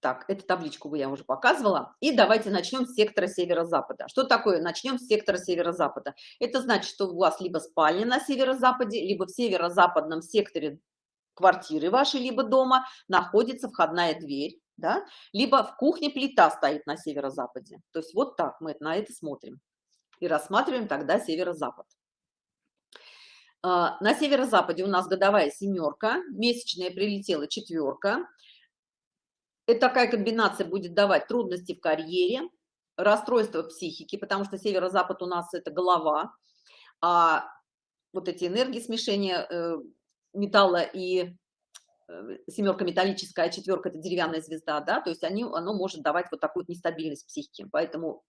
Так, эту табличку я уже показывала. И давайте начнем с сектора северо-запада. Что такое? Начнем с сектора северо-запада. Это значит, что у вас либо спальня на северо-западе, либо в северо-западном секторе квартиры вашей, либо дома находится входная дверь, да? либо в кухне плита стоит на северо-западе. То есть вот так мы на это смотрим. И рассматриваем тогда северо-запад. А, на северо-западе у нас годовая семерка, месячная прилетела четверка. Это такая комбинация будет давать трудности в карьере, расстройство психики, потому что северо-запад у нас это голова, а вот эти энергии смешения э, металла и э, семерка металлическая, а четверка это деревянная звезда, да, то есть они, оно может давать вот такую нестабильность психики. Поэтому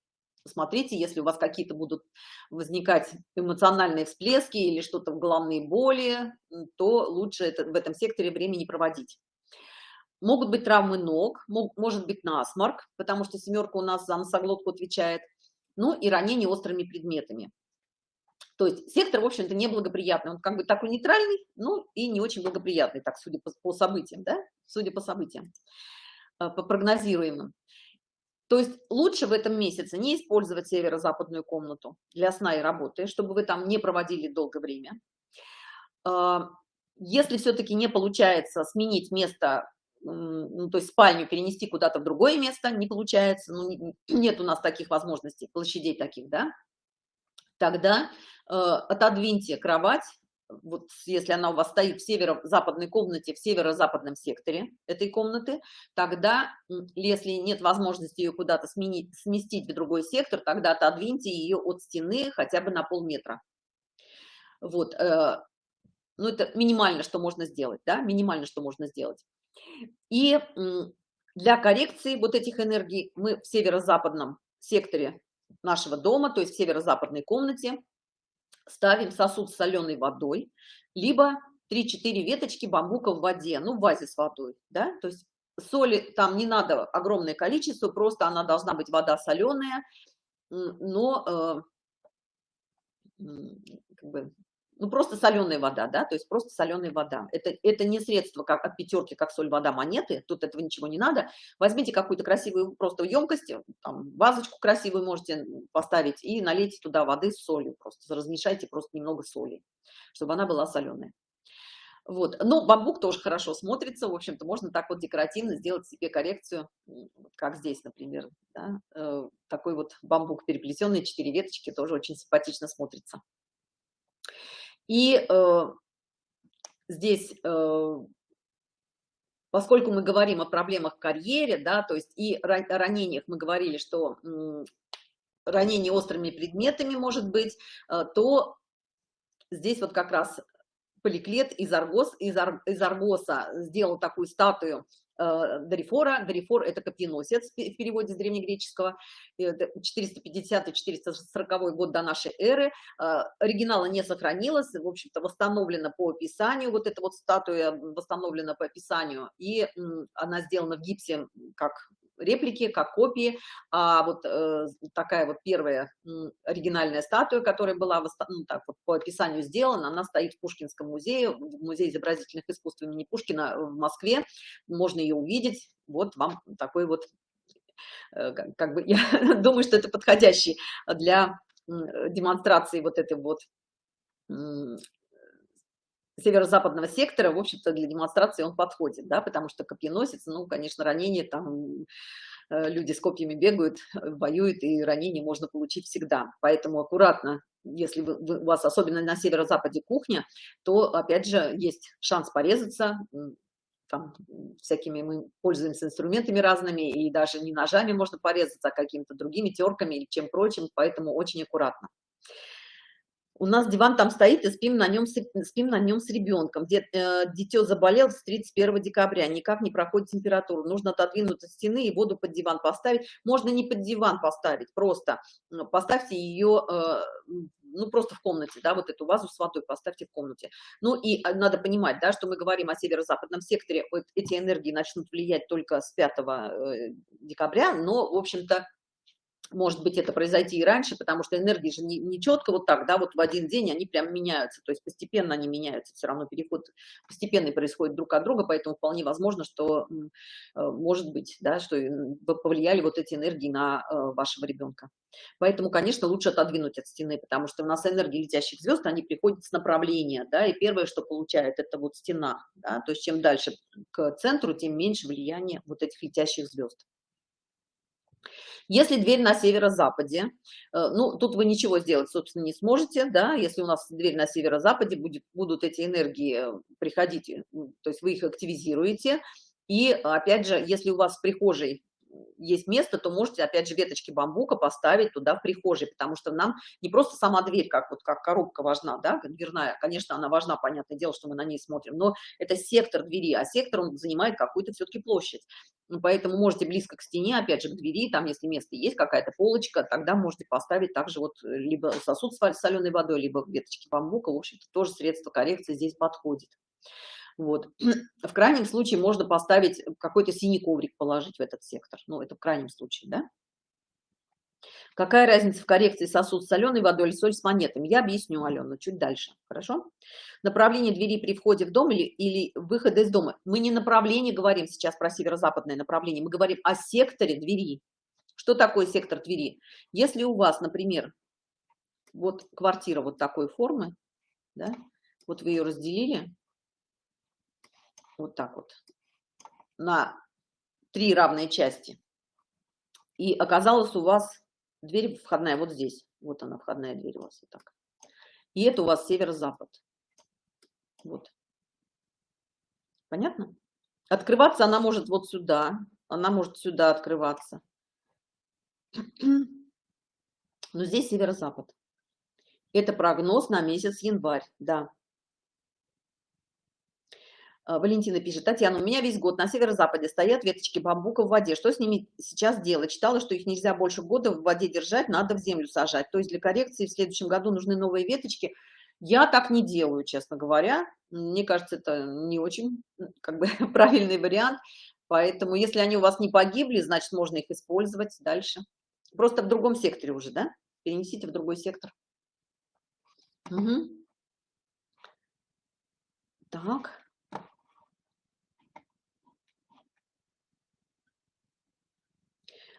Смотрите, если у вас какие-то будут возникать эмоциональные всплески или что-то в головные боли, то лучше это, в этом секторе времени проводить. Могут быть травмы ног, может быть насморк, потому что семерка у нас за носоглотку отвечает, ну и ранение острыми предметами. То есть сектор, в общем-то, неблагоприятный. Он как бы такой нейтральный, ну и не очень благоприятный, так, судя по, по событиям, да? Судя по событиям, э, по прогнозируемым. То есть лучше в этом месяце не использовать северо-западную комнату для сна и работы, чтобы вы там не проводили долгое время. А, если все-таки не получается сменить место, ну, то есть спальню перенести куда-то в другое место, не получается, ну, нет у нас таких возможностей, площадей таких, да, тогда э, отодвиньте кровать вот если она у вас стоит в северо-западной комнате, в северо-западном секторе этой комнаты, тогда, если нет возможности ее куда-то сместить в другой сектор, тогда отодвиньте ее от стены хотя бы на полметра. Вот, э, ну это минимально, что можно сделать, да, минимально, что можно сделать. И для коррекции вот этих энергий мы в северо-западном секторе нашего дома, то есть в северо-западной комнате, ставим сосуд с соленой водой, либо 3-4 веточки бамбука в воде, ну, в вазе с водой, да, то есть соли там не надо огромное количество, просто она должна быть вода соленая, но э, как бы, ну, просто соленая вода, да, то есть просто соленая вода. Это, это не средство как от пятерки, как соль, вода, монеты, тут этого ничего не надо. Возьмите какую-то красивую просто емкость, там, вазочку красивую можете поставить и налейте туда воды с солью, просто размешайте просто немного соли, чтобы она была соленая. Вот. Ну, бамбук тоже хорошо смотрится, в общем-то, можно так вот декоративно сделать себе коррекцию, как здесь, например, да? э, такой вот бамбук переплетенный, четыре веточки, тоже очень симпатично смотрится. И э, здесь, э, поскольку мы говорим о проблемах в карьере, да, то есть и о ранениях мы говорили, что ранение острыми предметами может быть, э, то здесь вот как раз поликлет из, аргос, из, ар, из аргоса сделал такую статую Дарифора. Дарифор – это копьеносец в переводе с древнегреческого, 450-440 год до нашей эры. Э, оригинала не сохранилось, в общем-то, восстановлена по описанию, вот эта вот статуя восстановлена по описанию, и она сделана в гипсе как реплики, как копии. А вот э, такая вот первая э, оригинальная статуя, которая была ну, так вот, по описанию сделана, она стоит в Пушкинском музее, в Музее изобразительных искусств имени Пушкина в Москве. Можно ее увидеть. Вот вам такой вот, э, как, как бы, я думаю, что это подходящий для демонстрации вот этой вот северо-западного сектора, в общем-то, для демонстрации он подходит, да, потому что копьеносец, ну, конечно, ранение там э, люди с копьями бегают, воюют, и ранение можно получить всегда. Поэтому аккуратно, если вы, у вас особенно на северо-западе кухня, то, опять же, есть шанс порезаться, там всякими мы пользуемся инструментами разными, и даже не ножами можно порезаться, а какими-то другими терками или чем прочим, поэтому очень аккуратно у нас диван там стоит, и спим на нем, спим на нем с ребенком. Э, дитё заболел с 31 декабря, никак не проходит температуру. Нужно отодвинуть от стены и воду под диван поставить. Можно не под диван поставить, просто поставьте ее, э, ну, просто в комнате, да, вот эту вазу с водой поставьте в комнате. Ну, и э, надо понимать, да, что мы говорим о северо-западном секторе, вот эти энергии начнут влиять только с 5 э, декабря, но, в общем-то, может быть, это произойти и раньше, потому что энергии же не, не четко вот так, да, вот в один день они прям меняются, то есть постепенно они меняются, все равно переход постепенный происходит друг от друга, поэтому вполне возможно, что э, может быть, да, что повлияли вот эти энергии на э, вашего ребенка. Поэтому, конечно, лучше отодвинуть от стены, потому что у нас энергии летящих звезд, они приходят с направления, да, и первое, что получает, это вот стена, да, то есть чем дальше к центру, тем меньше влияние вот этих летящих звезд. Если дверь на северо-западе, э, ну, тут вы ничего сделать, собственно, не сможете, да, если у нас дверь на северо-западе, будет, будут эти энергии э, приходить, то есть вы их активизируете, и, опять же, если у вас в прихожей есть место, то можете, опять же, веточки бамбука поставить туда в прихожей, потому что нам не просто сама дверь, как вот как коробка важна, да, дверная, конечно, она важна, понятное дело, что мы на ней смотрим, но это сектор двери, а сектор, он занимает какую-то все-таки площадь. Поэтому можете близко к стене, опять же, к двери, там, если место есть, какая-то полочка, тогда можете поставить также вот либо сосуд с соленой водой, либо веточки бамбука, в общем-то, тоже средство коррекции здесь подходит. Вот. В крайнем случае можно поставить какой-то синий коврик, положить в этот сектор. Ну, это в крайнем случае, да? Какая разница в коррекции сосуд с соленой водой или соль с монетами? Я объясню, Алена, чуть дальше. Хорошо? Направление двери при входе в дом или, или выхода из дома. Мы не направление говорим сейчас про северо-западное направление, мы говорим о секторе двери. Что такое сектор двери? Если у вас, например, вот квартира вот такой формы, да, вот вы ее разделили, вот так вот, на три равные части. И оказалось у вас дверь входная вот здесь. Вот она, входная дверь у вас вот так. И это у вас северо-запад. Вот. Понятно? Открываться она может вот сюда. Она может сюда открываться. Но здесь северо-запад. Это прогноз на месяц январь, да. А, Валентина пишет, Татьяна, у меня весь год на северо-западе стоят веточки бамбука в воде. Что с ними сейчас делать? Читала, что их нельзя больше года в воде держать, надо в землю сажать. То есть для коррекции в следующем году нужны новые веточки. Я так не делаю, честно говоря. Мне кажется, это не очень как бы, правильный вариант. Поэтому если они у вас не погибли, значит, можно их использовать дальше. Просто в другом секторе уже, да? Перенесите в другой сектор. Угу. Так.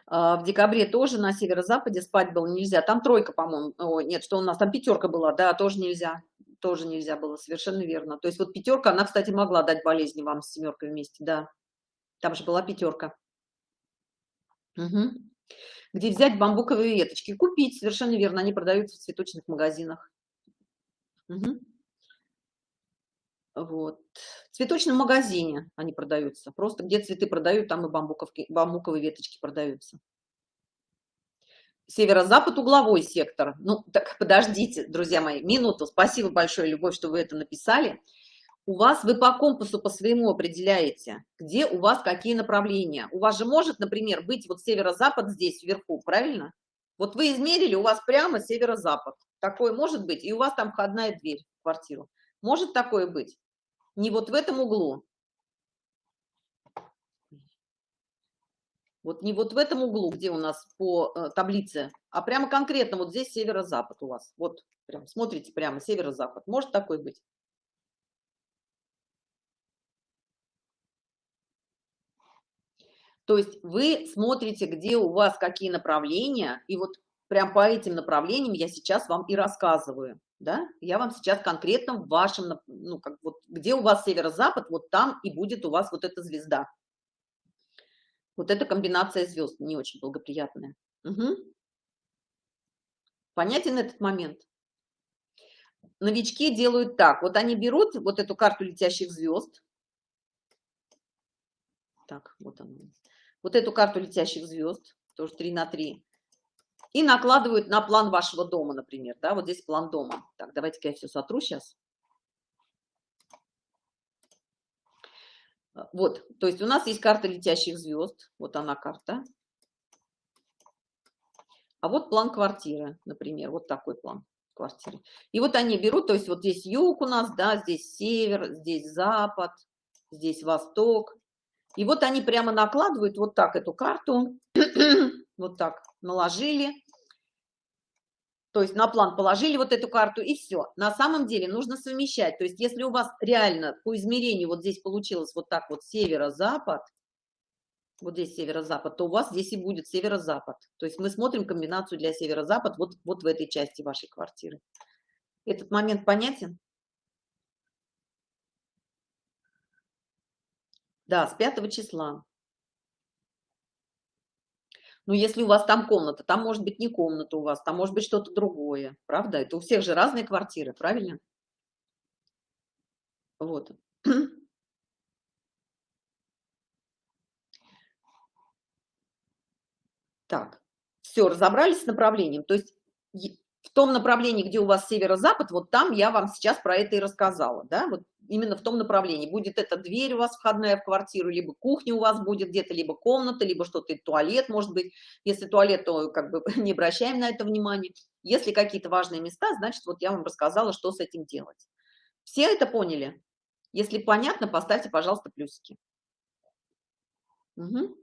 А, в декабре тоже на северо-западе спать было нельзя. Там тройка, по-моему, нет, что у нас, там пятерка была, да, тоже нельзя. Тоже нельзя было, совершенно верно. То есть вот пятерка, она, кстати, могла дать болезни вам с семеркой вместе, да. Там же была пятерка. Угу. Где взять бамбуковые веточки? Купить, совершенно верно, они продаются в цветочных магазинах. Угу. Вот. В цветочном магазине они продаются. Просто где цветы продают, там и бамбуковки, бамбуковые веточки продаются. Северо-запад угловой сектор. Ну, так подождите, друзья мои, минуту. Спасибо большое, Любовь, что вы это написали. У вас, вы по компасу по своему определяете, где у вас какие направления. У вас же может, например, быть вот северо-запад здесь вверху, правильно? Вот вы измерили, у вас прямо северо-запад. Такое может быть, и у вас там входная дверь в квартиру. Может такое быть? Не вот в этом углу. Вот не вот в этом углу, где у нас по э, таблице, а прямо конкретно вот здесь северо-запад у вас. Вот прям смотрите прямо северо-запад. Может такой быть? То есть вы смотрите, где у вас какие направления, и вот прям по этим направлениям я сейчас вам и рассказываю да, я вам сейчас конкретно в вашем, ну, как вот, где у вас северо-запад, вот там и будет у вас вот эта звезда. Вот эта комбинация звезд не очень благоприятная. Угу. Понятен этот момент? Новички делают так, вот они берут вот эту карту летящих звезд, так, вот она, вот эту карту летящих звезд, тоже 3 на 3, и накладывают на план вашего дома, например, да, вот здесь план дома. Так, давайте-ка я все сотру сейчас. Вот, то есть у нас есть карта летящих звезд, вот она карта. А вот план квартиры, например, вот такой план квартиры. И вот они берут, то есть вот здесь юг у нас, да, здесь север, здесь запад, здесь восток. И вот они прямо накладывают вот так эту карту, вот так наложили, то есть на план положили вот эту карту и все. На самом деле нужно совмещать. То есть если у вас реально по измерению вот здесь получилось вот так вот северо-запад, вот здесь северо-запад, то у вас здесь и будет северо-запад. То есть мы смотрим комбинацию для северо-запад вот, вот в этой части вашей квартиры. Этот момент понятен? Да, с 5 числа. Ну, если у вас там комната, там может быть не комната у вас, там может быть что-то другое, правда? Это у всех же разные квартиры, правильно? Вот. Так, все, разобрались с направлением. То есть в том направлении, где у вас северо-запад, вот там я вам сейчас про это и рассказала, да, вот именно в том направлении. Будет эта дверь у вас входная в квартиру, либо кухня у вас будет где-то, либо комната, либо что-то, туалет, может быть. Если туалет, то как бы не обращаем на это внимание. Если какие-то важные места, значит, вот я вам рассказала, что с этим делать. Все это поняли? Если понятно, поставьте, пожалуйста, плюсики. Угу.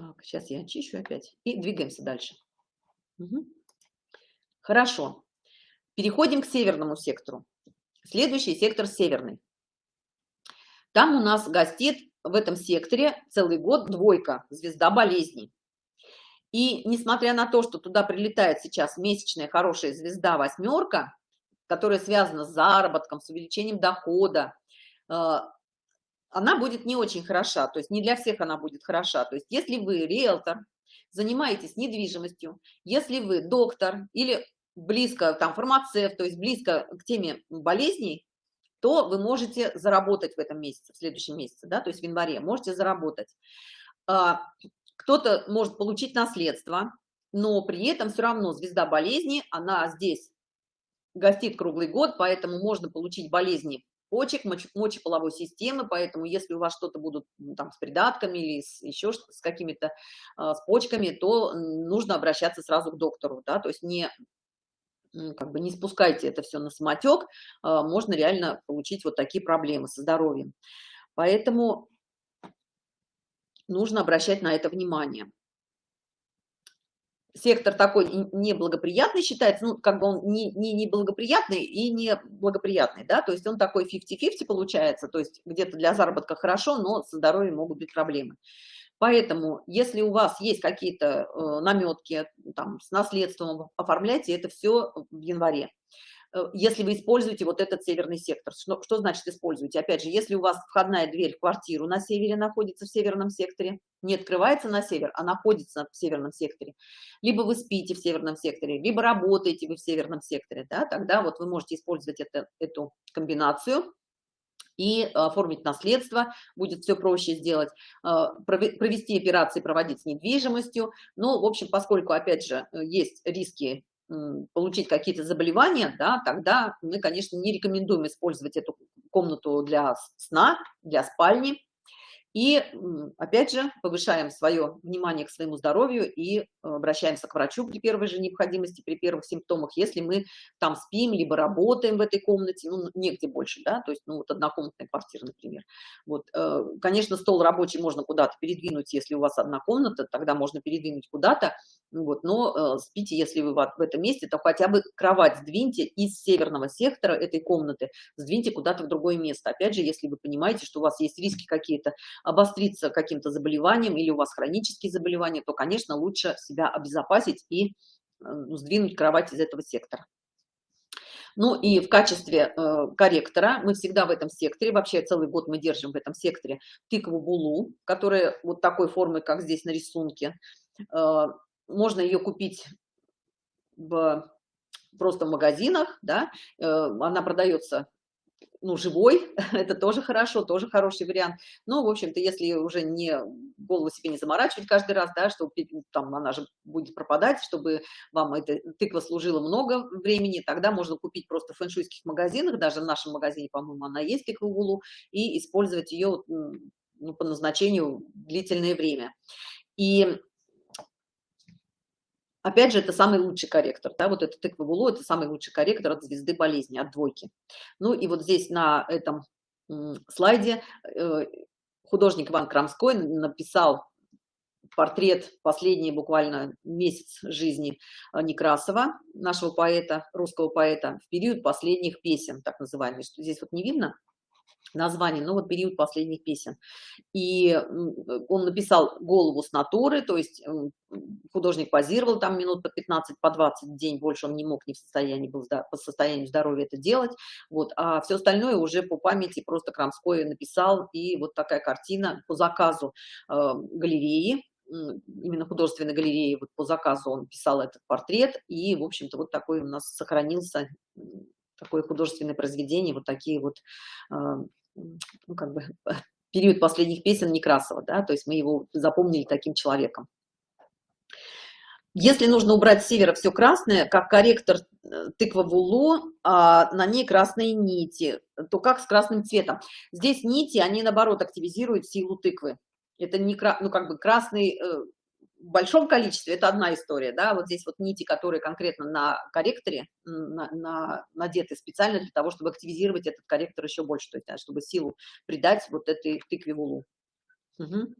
Так, сейчас я очищу опять и двигаемся дальше. Угу. Хорошо. Переходим к северному сектору. Следующий сектор северный. Там у нас гостит в этом секторе целый год двойка, звезда болезней. И несмотря на то, что туда прилетает сейчас месячная хорошая звезда восьмерка, которая связана с заработком, с увеличением дохода, э, она будет не очень хороша, то есть не для всех она будет хороша. То есть если вы риэлтор, занимаетесь недвижимостью, если вы доктор или близко, там, фармацевт, то есть близко к теме болезней, то вы можете заработать в этом месяце, в следующем месяце, да, то есть в январе, можете заработать. А, кто-то может получить наследство, но при этом все равно звезда болезни, она здесь гостит круглый год, поэтому можно получить болезни почек, мочеполовой системы, поэтому если у вас что-то будут там с придатками или с, еще с какими-то э, с почками, то нужно обращаться сразу к доктору, да, то есть не как бы не спускайте это все на самотек, э, можно реально получить вот такие проблемы со здоровьем. Поэтому нужно обращать на это внимание. Сектор такой неблагоприятный считается, ну, как бы он не, не неблагоприятный и не благоприятный, да, то есть он такой 50-50 получается, то есть где-то для заработка хорошо, но со здоровьем могут быть проблемы. Поэтому, если у вас есть какие-то э, наметки, там, с наследством, оформляйте это все в январе. Э, если вы используете вот этот северный сектор. Что, что значит используете? Опять же, если у вас входная дверь в квартиру на севере находится в северном секторе, не открывается на север, а находится в северном секторе, либо вы спите в северном секторе, либо работаете вы в северном секторе, да, тогда вот вы можете использовать это, эту комбинацию и оформить наследство, будет все проще сделать, э, провести операции, проводить с недвижимостью. Но, в общем, поскольку, опять же, есть риски получить какие-то заболевания, да, тогда мы, конечно, не рекомендуем использовать эту комнату для сна, для спальни. И, опять же, повышаем свое внимание к своему здоровью и обращаемся к врачу при первой же необходимости, при первых симптомах, если мы там спим, либо работаем в этой комнате, ну, негде больше, да, то есть, ну, вот однокомнатная квартира, например. Вот, э, конечно, стол рабочий можно куда-то передвинуть, если у вас одна комната, тогда можно передвинуть куда-то, вот, но э, спите, если вы в этом месте, то хотя бы кровать сдвиньте из северного сектора этой комнаты, сдвиньте куда-то в другое место. Опять же, если вы понимаете, что у вас есть риски какие-то обостриться каким-то заболеванием или у вас хронические заболевания, то, конечно, лучше себя обезопасить и э, сдвинуть кровать из этого сектора. Ну и в качестве э, корректора мы всегда в этом секторе, вообще целый год мы держим в этом секторе тыкву булу, которая вот такой формы, как здесь на рисунке. Э, можно ее купить в просто в магазинах, да, э, она продается ну, живой, это тоже хорошо, тоже хороший вариант. Но, в общем-то, если уже не голову себе не заморачивать каждый раз, да, что там она же будет пропадать, чтобы вам эта тыква служила много времени, тогда можно купить просто в фэншуйских магазинах, даже в нашем магазине, по-моему, она есть тыква гулу, и использовать ее ну, по назначению длительное время. И Опять же, это самый лучший корректор, да, вот этот тыква Гулу, это самый лучший корректор от звезды болезни, от двойки. Ну и вот здесь на этом слайде э, художник Иван Крамской написал портрет последний буквально месяц жизни э, Некрасова, нашего поэта, русского поэта, в период последних песен, так называемый, здесь вот не видно, название, ну вот период последних песен. И он написал голову с натуры, то есть художник позировал там минут по 15, по 20 в день, больше он не мог, не в состоянии был по состоянию здоровья это делать, вот, а все остальное уже по памяти просто Крамской написал, и вот такая картина по заказу э, галереи, именно художественной галереи, вот по заказу он писал этот портрет, и, в общем-то, вот такой у нас сохранился такое художественное произведение, вот такие вот, а, ну, как бы, период последних песен Некрасова, да, то есть мы его запомнили таким человеком. Если нужно убрать с севера все красное, как корректор э, тыква вулу, а на ней красные нити, то как с красным цветом? Здесь нити, они наоборот активизируют силу тыквы. Это не, ну, как бы красный э, большом количестве это одна история, да, вот здесь вот нити, которые конкретно на корректоре на, на, надеты специально для того, чтобы активизировать этот корректор еще больше, то есть, чтобы силу придать вот этой тыкве вулу. Угу.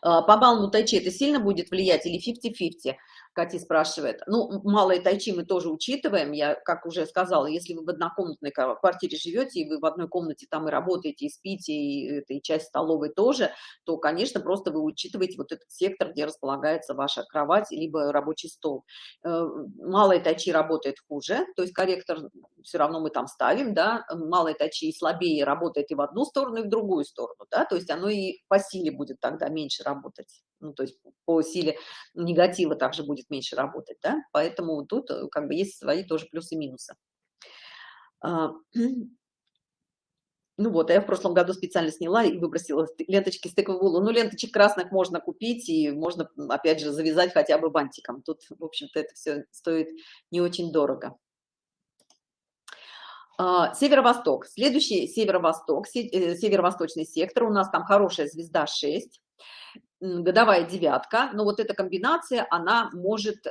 По баллу тайчи это сильно будет влиять или 50-50? Катя спрашивает. Ну, малые тайчи мы тоже учитываем. Я, как уже сказала, если вы в однокомнатной квартире живете, и вы в одной комнате там и работаете, и спите, и, и часть столовой тоже, то, конечно, просто вы учитываете вот этот сектор, где располагается ваша кровать, либо рабочий стол. Э, малые тайчи работает хуже, то есть корректор все равно мы там ставим, да, малые тайчи слабее работает и в одну сторону, и в другую сторону, да, то есть оно и по силе будет тогда меньше работать ну, то есть по силе негатива также будет меньше работать, да, поэтому тут э, как бы есть свои тоже плюсы и минусы. А, ну вот, я в прошлом году специально сняла и выбросила ленточки с тыквовулу. Ну, ленточек красных можно купить и можно, опять же, завязать хотя бы бантиком. Тут, в общем-то, это все стоит не очень дорого. А, северо-восток. Следующий северо-восток, э, северо-восточный сектор. У нас там хорошая звезда 6 годовая девятка, но вот эта комбинация, она может, э,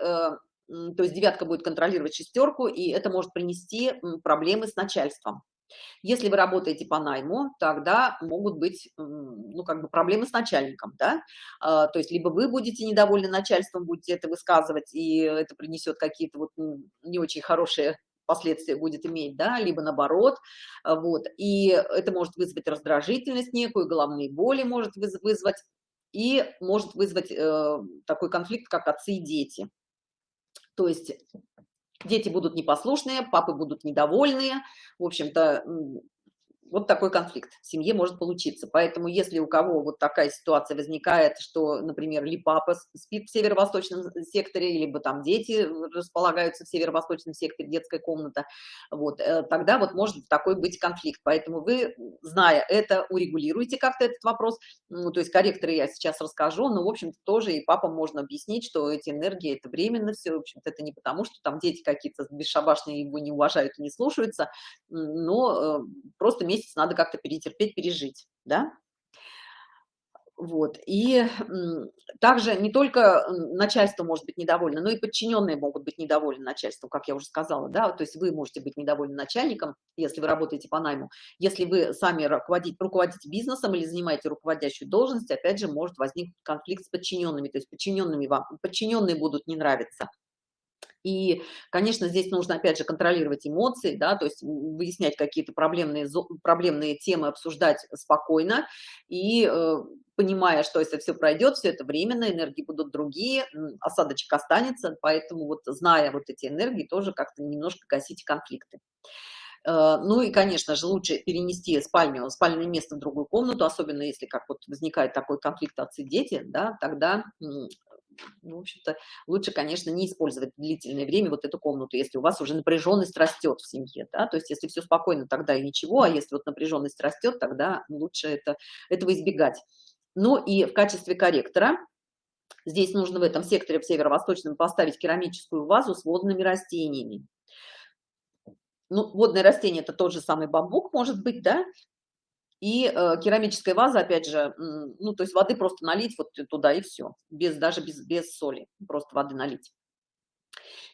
то есть девятка будет контролировать шестерку, и это может принести проблемы с начальством. Если вы работаете по найму, тогда могут быть, ну, как бы проблемы с начальником, да, а, то есть либо вы будете недовольны начальством, будете это высказывать, и это принесет какие-то вот не очень хорошие последствия будет иметь, да, либо наоборот, а, вот, и это может вызвать раздражительность некую, головные боли может вызвать, и может вызвать э, такой конфликт, как отцы и дети. То есть дети будут непослушные, папы будут недовольные, в общем-то, вот такой конфликт в семье может получиться. Поэтому если у кого вот такая ситуация возникает, что, например, ли папа спит в северо-восточном секторе, либо там дети располагаются в северо-восточном секторе, детская комната, вот, э, тогда вот может такой быть конфликт. Поэтому вы, зная это, урегулируете как-то этот вопрос. Ну, то есть корректоры я сейчас расскажу, но, в общем-то, тоже и папам можно объяснить, что эти энергии – это временно все. В общем-то, это не потому, что там дети какие-то бесшабашные его не уважают и не слушаются, но э, просто месяц месяц надо как-то перетерпеть, пережить, да? Вот. И также не только начальство может быть недовольно, но и подчиненные могут быть недовольны начальством, как я уже сказала, да, то есть вы можете быть недовольны начальником, если вы работаете по найму, если вы сами руководите, руководите бизнесом или занимаете руководящую должность, опять же, может возникнуть конфликт с подчиненными, то есть подчиненными вам, подчиненные будут не нравиться. И, конечно, здесь нужно, опять же, контролировать эмоции, да, то есть выяснять какие-то проблемные, проблемные темы, обсуждать спокойно и э, понимая, что если все пройдет, все это временно, энергии будут другие, осадочек останется, поэтому вот зная вот эти энергии, тоже как-то немножко гасить конфликты. Э, ну и, конечно же, лучше перенести спальню, спальное место в другую комнату, особенно если как вот возникает такой конфликт отцы-дети, да, тогда ну, в общем-то, лучше, конечно, не использовать длительное время вот эту комнату, если у вас уже напряженность растет в семье, да, то есть если все спокойно, тогда и ничего, а если вот напряженность растет, тогда лучше это, этого избегать. Ну и в качестве корректора здесь нужно в этом секторе в северо-восточном поставить керамическую вазу с водными растениями. Ну, водное растение – это тот же самый бамбук, может быть, да, и э, керамическая ваза, опять же, ну, то есть воды просто налить вот туда и все, без, даже без, без соли, просто воды налить.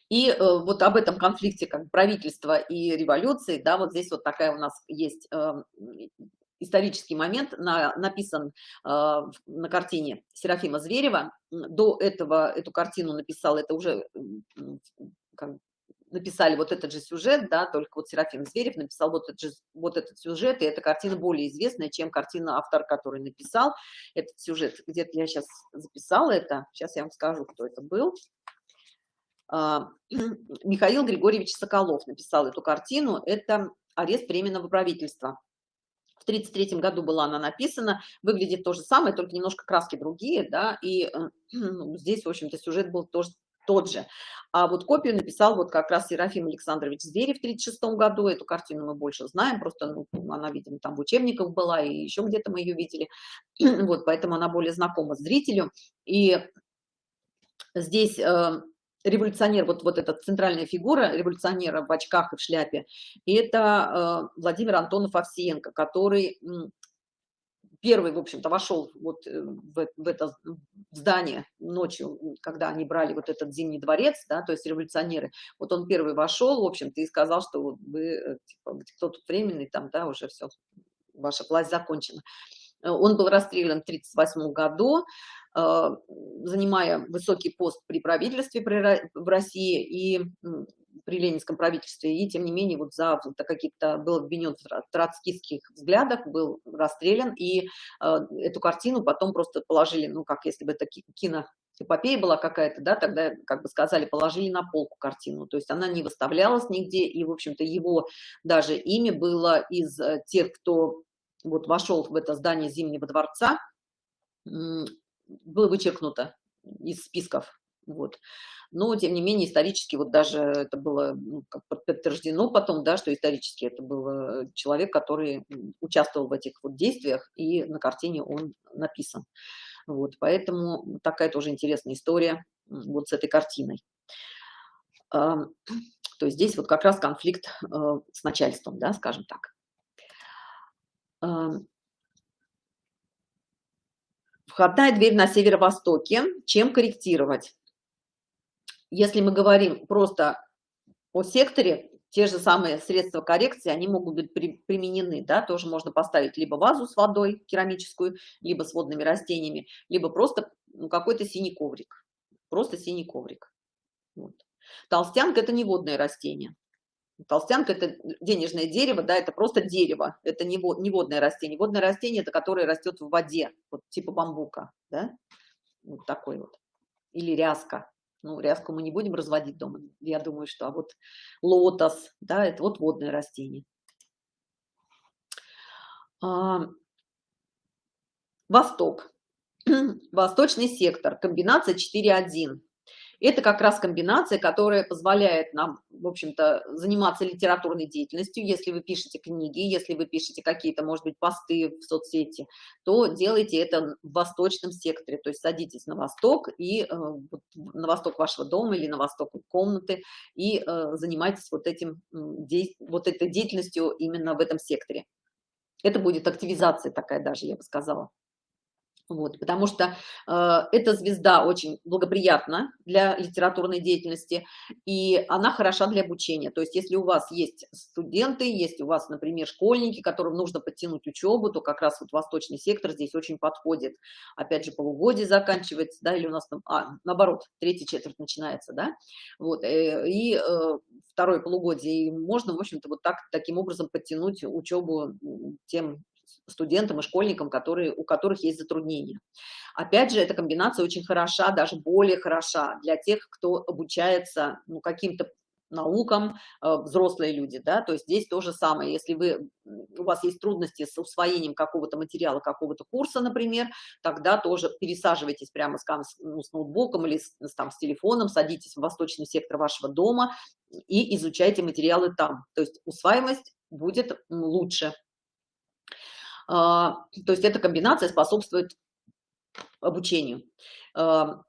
И э, вот об этом конфликте как правительства и революции, да, вот здесь вот такая у нас есть э, исторический момент, на, написан э, на картине Серафима Зверева. До этого эту картину написал, это уже как, написали вот этот же сюжет, да, только вот Серафим Зверев написал вот этот, же, вот этот сюжет, и эта картина более известная, чем картина автор, который написал этот сюжет. Где-то я сейчас записала это, сейчас я вам скажу, кто это был. А, Михаил Григорьевич Соколов написал эту картину, это «Арест временного правительства». В 1933 году была она написана, выглядит то же самое, только немножко краски другие, да, и э, ну, здесь, в общем-то, сюжет был тоже тот же. А вот копию написал вот как раз Серафим Александрович Зверев в 1936 году. Эту картину мы больше знаем, просто ну, она, видимо, там в учебниках была, и еще где-то мы ее видели. вот, поэтому она более знакома зрителю. И здесь э, революционер, вот, вот эта центральная фигура революционера в очках и в шляпе, это э, Владимир Антонов Овсиенко, который первый, в общем-то, вошел вот э, в, в это здание ночью, когда они брали вот этот Зимний дворец, да, то есть революционеры, вот он первый вошел, в общем-то, и сказал, что вот вы, э, типа, кто тут временный, там, да, уже все, ваша власть закончена. Э, он был расстрелян в 1938 году, занимая высокий пост при правительстве в России, и при ленинском правительстве, и тем не менее вот за какие-то был обвинен в троцкистских взглядах, был расстрелян, и э, эту картину потом просто положили, ну как если бы это кино эпопея была какая-то, да, тогда, как бы сказали, положили на полку картину, то есть она не выставлялась нигде, и, в общем-то, его даже имя было из э, тех, кто вот вошел в это здание Зимнего дворца, было вычеркнуто из списков, вот но тем не менее исторически вот даже это было ну, как подтверждено потом, да, что исторически это был э, человек, который участвовал в этих вот действиях, и на картине он написан. Вот, поэтому такая тоже интересная история вот с этой картиной. То есть здесь вот как раз конфликт э, с начальством, да, скажем так. Входная дверь на северо-востоке. Чем корректировать? Если мы говорим просто о секторе, те же самые средства коррекции, они могут быть при, применены, да, тоже можно поставить либо вазу с водой керамическую, либо с водными растениями, либо просто ну, какой-то синий коврик, просто синий коврик. Вот. Толстянка – это не водное растение. Толстянка – это денежное дерево, да, это просто дерево, это не, вод, не водное растение. Водное растение – это которое растет в воде, вот типа бамбука, да, вот такой вот. Или ряска. Ну, ряску мы не будем разводить дома, я думаю, что, а вот лотос, да, это вот водное растение. А, Восток. Восточный сектор, комбинация 4.1. Это как раз комбинация, которая позволяет нам, в общем-то, заниматься литературной деятельностью. Если вы пишете книги, если вы пишете какие-то, может быть, посты в соцсети, то делайте это в восточном секторе. То есть садитесь на восток и э, на восток вашего дома или на восток комнаты и э, занимайтесь вот, этим, вот этой деятельностью именно в этом секторе. Это будет активизация такая даже, я бы сказала. Вот, потому что э, эта звезда очень благоприятна для литературной деятельности, и она хороша для обучения. То есть, если у вас есть студенты, есть у вас, например, школьники, которым нужно подтянуть учебу, то как раз вот восточный сектор здесь очень подходит. Опять же, полугодие заканчивается, да, или у нас там, а, наоборот, третья четверть начинается, да, вот, э, и э, второе полугодие, и можно, в общем-то, вот так, таким образом подтянуть учебу тем студентам и школьникам, которые, у которых есть затруднения. Опять же, эта комбинация очень хороша, даже более хороша для тех, кто обучается ну, каким-то наукам, э, взрослые люди, да, то есть здесь то же самое, если вы, у вас есть трудности с усвоением какого-то материала, какого-то курса, например, тогда тоже пересаживайтесь прямо с, ну, с ноутбуком или с, там, с телефоном, садитесь в восточный сектор вашего дома и изучайте материалы там, то есть усваиваемость будет лучше. А, то есть эта комбинация способствует обучению. А,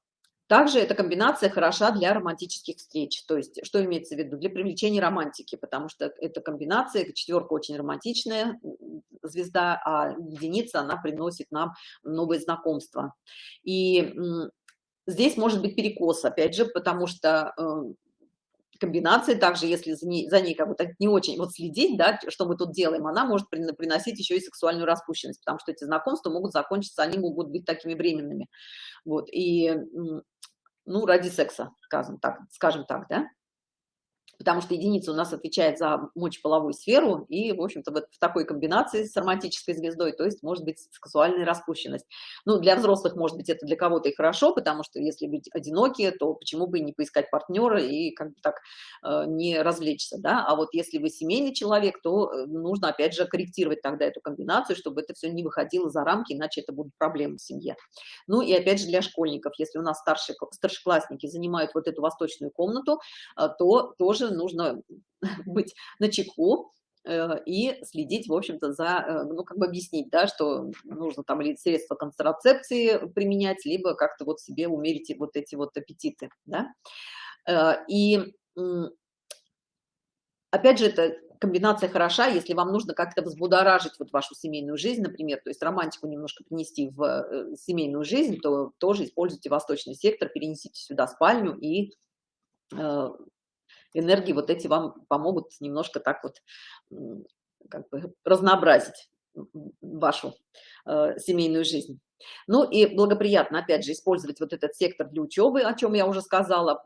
также эта комбинация хороша для романтических встреч. То есть, что имеется в виду? Для привлечения романтики, потому что эта комбинация, четверка очень романтичная звезда, а единица, она приносит нам новые знакомства. И здесь может быть перекос, опять же, потому что э, комбинации, также если за ней, за ней как бы так не очень вот следить, да, что мы тут делаем, она может приносить еще и сексуальную распущенность, потому что эти знакомства могут закончиться, они могут быть такими временными. Вот, и, ну, ради секса, скажем так, скажем так, да потому что единица у нас отвечает за мочеполовую сферу, и, в общем-то, вот в такой комбинации с романтической звездой, то есть может быть сексуальная распущенность. Ну, для взрослых, может быть, это для кого-то и хорошо, потому что если быть одинокие, то почему бы не поискать партнера и как бы так э, не развлечься, да? А вот если вы семейный человек, то э, нужно, опять же, корректировать тогда эту комбинацию, чтобы это все не выходило за рамки, иначе это будут проблемы в семье. Ну и опять же для школьников, если у нас старшие, старшеклассники занимают вот эту восточную комнату, э, то тоже нужно быть на чеку э, и следить, в общем-то, за, э, ну, как бы объяснить, да, что нужно там или средства контрацепции применять, либо как-то вот себе умерить вот эти вот аппетиты, да. Э, и опять же, это комбинация хороша, если вам нужно как-то взбудоражить вот вашу семейную жизнь, например, то есть романтику немножко принести в семейную жизнь, то тоже используйте восточный сектор, перенесите сюда спальню и энергии вот эти вам помогут немножко так вот как бы разнообразить вашу э, семейную жизнь. Ну и благоприятно, опять же, использовать вот этот сектор для учебы, о чем я уже сказала.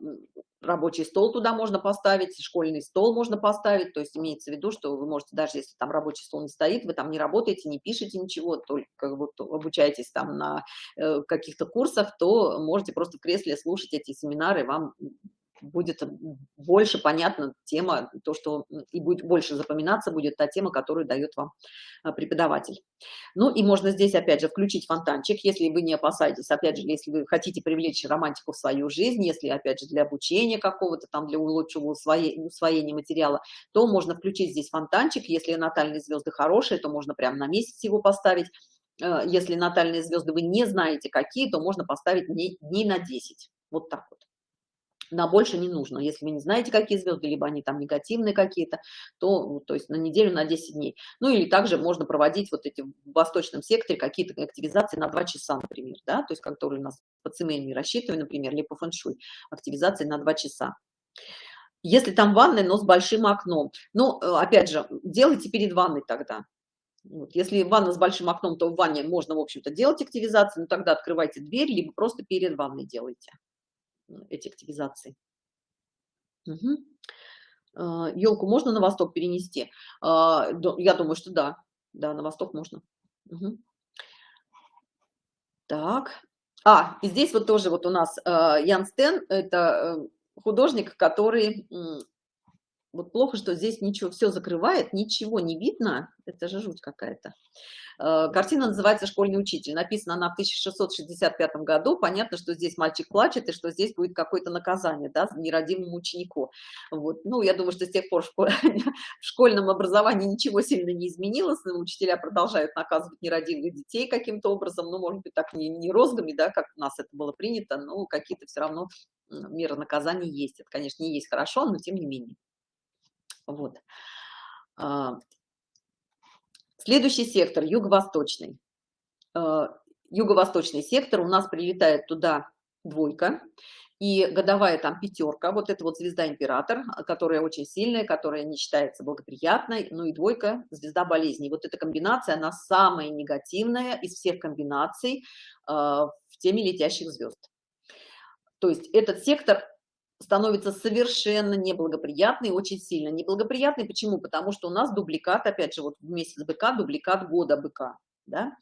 Рабочий стол туда можно поставить, школьный стол можно поставить. То есть имеется в виду, что вы можете, даже если там рабочий стол не стоит, вы там не работаете, не пишете ничего, только вот обучаетесь там на э, каких-то курсах, то можете просто в кресле слушать эти семинары, вам будет больше понятна тема, то, что и будет больше запоминаться будет та тема, которую дает вам а, преподаватель. Ну и можно здесь, опять же, включить фонтанчик, если вы не опасаетесь, опять же, если вы хотите привлечь романтику в свою жизнь, если, опять же, для обучения какого-то там, для лучшего усвоения, усвоения материала, то можно включить здесь фонтанчик, если натальные звезды хорошие, то можно прямо на месяц его поставить, э, если натальные звезды вы не знаете какие, то можно поставить дней, дней на 10, вот так вот на больше не нужно. Если вы не знаете, какие звезды, либо они там негативные какие-то, то, ну, то есть на неделю, на 10 дней. Ну или также можно проводить вот эти в восточном секторе какие-то активизации на 2 часа, например, да, то есть которые у нас по цемению рассчитываем, например, либо по фэншуй, активизации на 2 часа. Если там ванная, но с большим окном. Ну, опять же, делайте перед ванной тогда. Вот. Если ванна с большим окном, то в ванне можно, в общем-то, делать активизацию, но тогда открывайте дверь, либо просто перед ванной делайте эти активизации. Угу. Елку можно на восток перенести? А, я думаю, что да. Да, на восток можно. Угу. Так. А, и здесь вот тоже вот у нас а, Ян Стен, это э, художник, который вот плохо, что здесь ничего, все закрывает, ничего не видно. Это же жуть какая-то. Э, картина называется «Школьный учитель». Написана она в 1665 году. Понятно, что здесь мальчик плачет, и что здесь будет какое-то наказание да, нерадимому ученику. Вот. Ну, я думаю, что с тех пор в школьном образовании ничего сильно не изменилось. Учителя продолжают наказывать нерадивых детей каким-то образом. Ну, может быть, так не, не розгами, да, как у нас это было принято, но какие-то все равно меры наказания есть. Это, конечно, не есть хорошо, но тем не менее. Вот. А, следующий сектор, юго-восточный. А, юго-восточный сектор, у нас прилетает туда двойка, и годовая там пятерка, вот это вот звезда император, которая очень сильная, которая не считается благоприятной, ну и двойка, звезда болезней. Вот эта комбинация, она самая негативная из всех комбинаций э, в теме летящих звезд. То есть этот сектор становится совершенно неблагоприятный, очень сильно неблагоприятный. Почему? Потому что у нас дубликат, опять же, вот в месяц быка, дубликат года быка, да,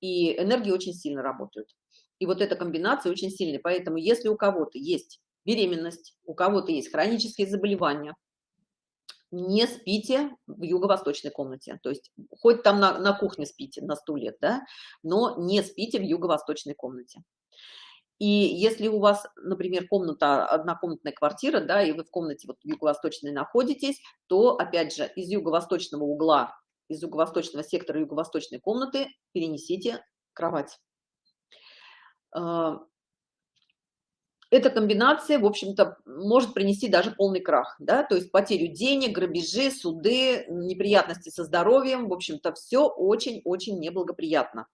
и энергии очень сильно работают. И вот эта комбинация очень сильная. Поэтому если у кого-то есть беременность, у кого-то есть хронические заболевания, не спите в юго-восточной комнате. То есть хоть там на, на кухне спите на стуле, да, но не спите в юго-восточной комнате. И если у вас, например, комната, однокомнатная квартира, да, и вы в комнате вот юго-восточной находитесь, то, опять же, из юго-восточного угла, из юго-восточного сектора юго-восточной комнаты перенесите кровать. А, эта комбинация, в общем-то, может принести даже полный крах, да, то есть потерю денег, грабежи, суды, неприятности со здоровьем, в общем-то, все очень-очень неблагоприятно.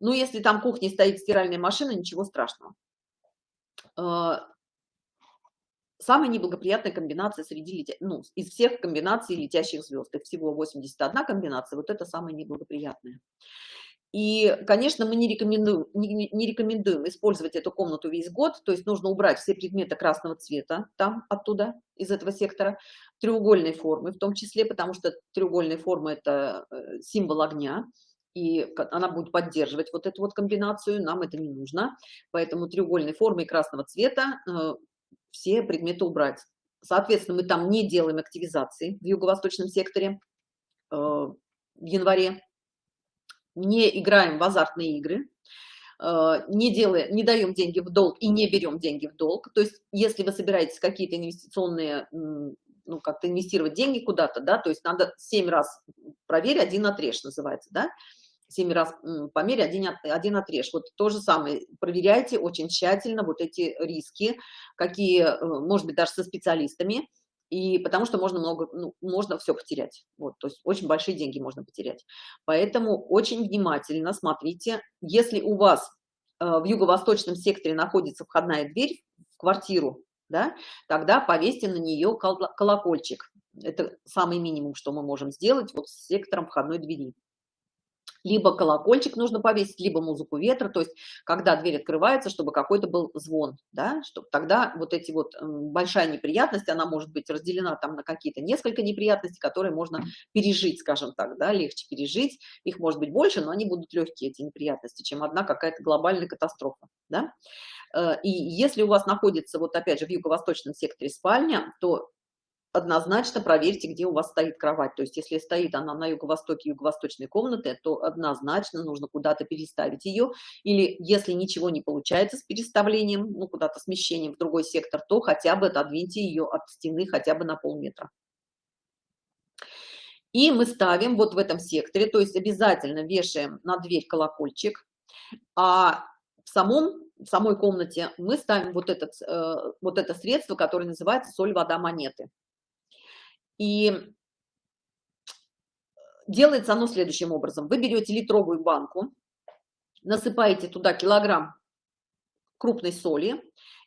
Ну, если там кухне стоит стиральная машина, ничего страшного. А, самая неблагоприятная комбинация среди летя... ну, из всех комбинаций летящих звезд. Их всего 81 комбинация, вот это самая неблагоприятная. И, конечно, мы не рекомендуем, не, не рекомендуем использовать эту комнату весь год, то есть нужно убрать все предметы красного цвета там, оттуда, из этого сектора, треугольной формы в том числе, потому что треугольная форма – это э, символ огня, и она будет поддерживать вот эту вот комбинацию, нам это не нужно. Поэтому треугольной формы и красного цвета э, все предметы убрать. Соответственно, мы там не делаем активизации в юго-восточном секторе э, в январе, не играем в азартные игры, э, не, делаем, не даем деньги в долг и не берем деньги в долг. То есть, если вы собираетесь какие-то инвестиционные ну, как-то инвестировать деньги куда-то, да, то есть надо семь раз проверь, один отрежь называется, да, 7 раз померь, один, один отрежь. Вот то же самое, проверяйте очень тщательно вот эти риски, какие, э, может быть, даже со специалистами, и потому что можно много, ну, можно все потерять, вот, то есть очень большие деньги можно потерять. Поэтому очень внимательно смотрите, если у вас э, в юго-восточном секторе находится входная дверь в квартиру, да, тогда повесьте на нее колокольчик. Это самый минимум, что мы можем сделать вот с сектором входной двери либо колокольчик нужно повесить, либо музыку ветра, то есть когда дверь открывается, чтобы какой-то был звон, да, чтобы тогда вот эти вот большая неприятность, она может быть разделена там на какие-то несколько неприятностей, которые можно пережить, скажем так, да, легче пережить, их может быть больше, но они будут легкие, эти неприятности, чем одна какая-то глобальная катастрофа, да. Э, и если у вас находится, вот опять же, в юго-восточном секторе спальня, то однозначно проверьте, где у вас стоит кровать. То есть, если стоит она на юго-востоке юго-восточной комнаты, то однозначно нужно куда-то переставить ее. Или если ничего не получается с переставлением, ну, куда-то смещением в другой сектор, то хотя бы отодвиньте ее от стены хотя бы на полметра. И мы ставим вот в этом секторе, то есть обязательно вешаем на дверь колокольчик, а в самом в самой комнате мы ставим вот, этот, э, вот это средство, которое называется соль, вода, монеты. И делается оно следующим образом. Вы берете литровую банку, насыпаете туда килограмм крупной соли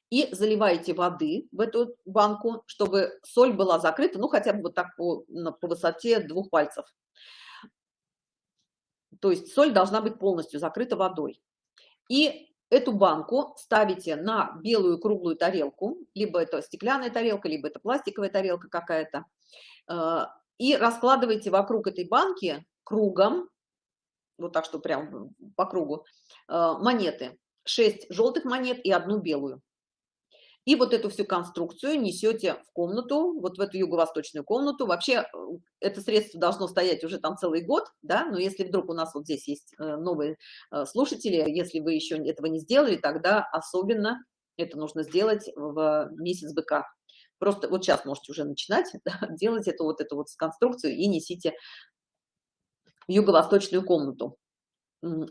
и заливаете воды в эту банку, чтобы соль была закрыта, ну, хотя бы вот так по, по высоте двух пальцев. То есть соль должна быть полностью закрыта водой. И эту банку ставите на белую круглую тарелку, либо это стеклянная тарелка, либо это пластиковая тарелка какая-то, э, и раскладываете вокруг этой банки кругом, вот так что прям по кругу, э, монеты. 6 желтых монет и одну белую. И вот эту всю конструкцию несете в комнату, вот в эту юго-восточную комнату. Вообще э, это средство должно стоять уже там целый год, да, но если вдруг у нас вот здесь есть э, новые э, слушатели, если вы еще этого не сделали, тогда особенно это нужно сделать в месяц быка. Просто вот сейчас можете уже начинать да, делать эту вот эту вот конструкцию и несите в юго-восточную комнату.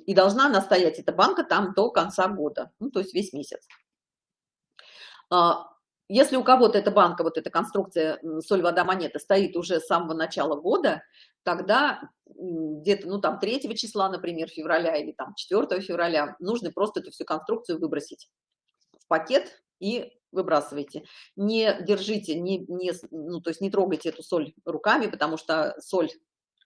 И должна она стоять, эта банка, там до конца года, ну, то есть весь месяц. А, если у кого-то эта банка, вот эта конструкция соль, вода, монета стоит уже с самого начала года, тогда где-то, ну, там, 3 числа, например, февраля или там 4 февраля, нужно просто эту всю конструкцию выбросить в пакет и выбрасывайте. Не держите, не, не, ну, то есть не трогайте эту соль руками, потому что соль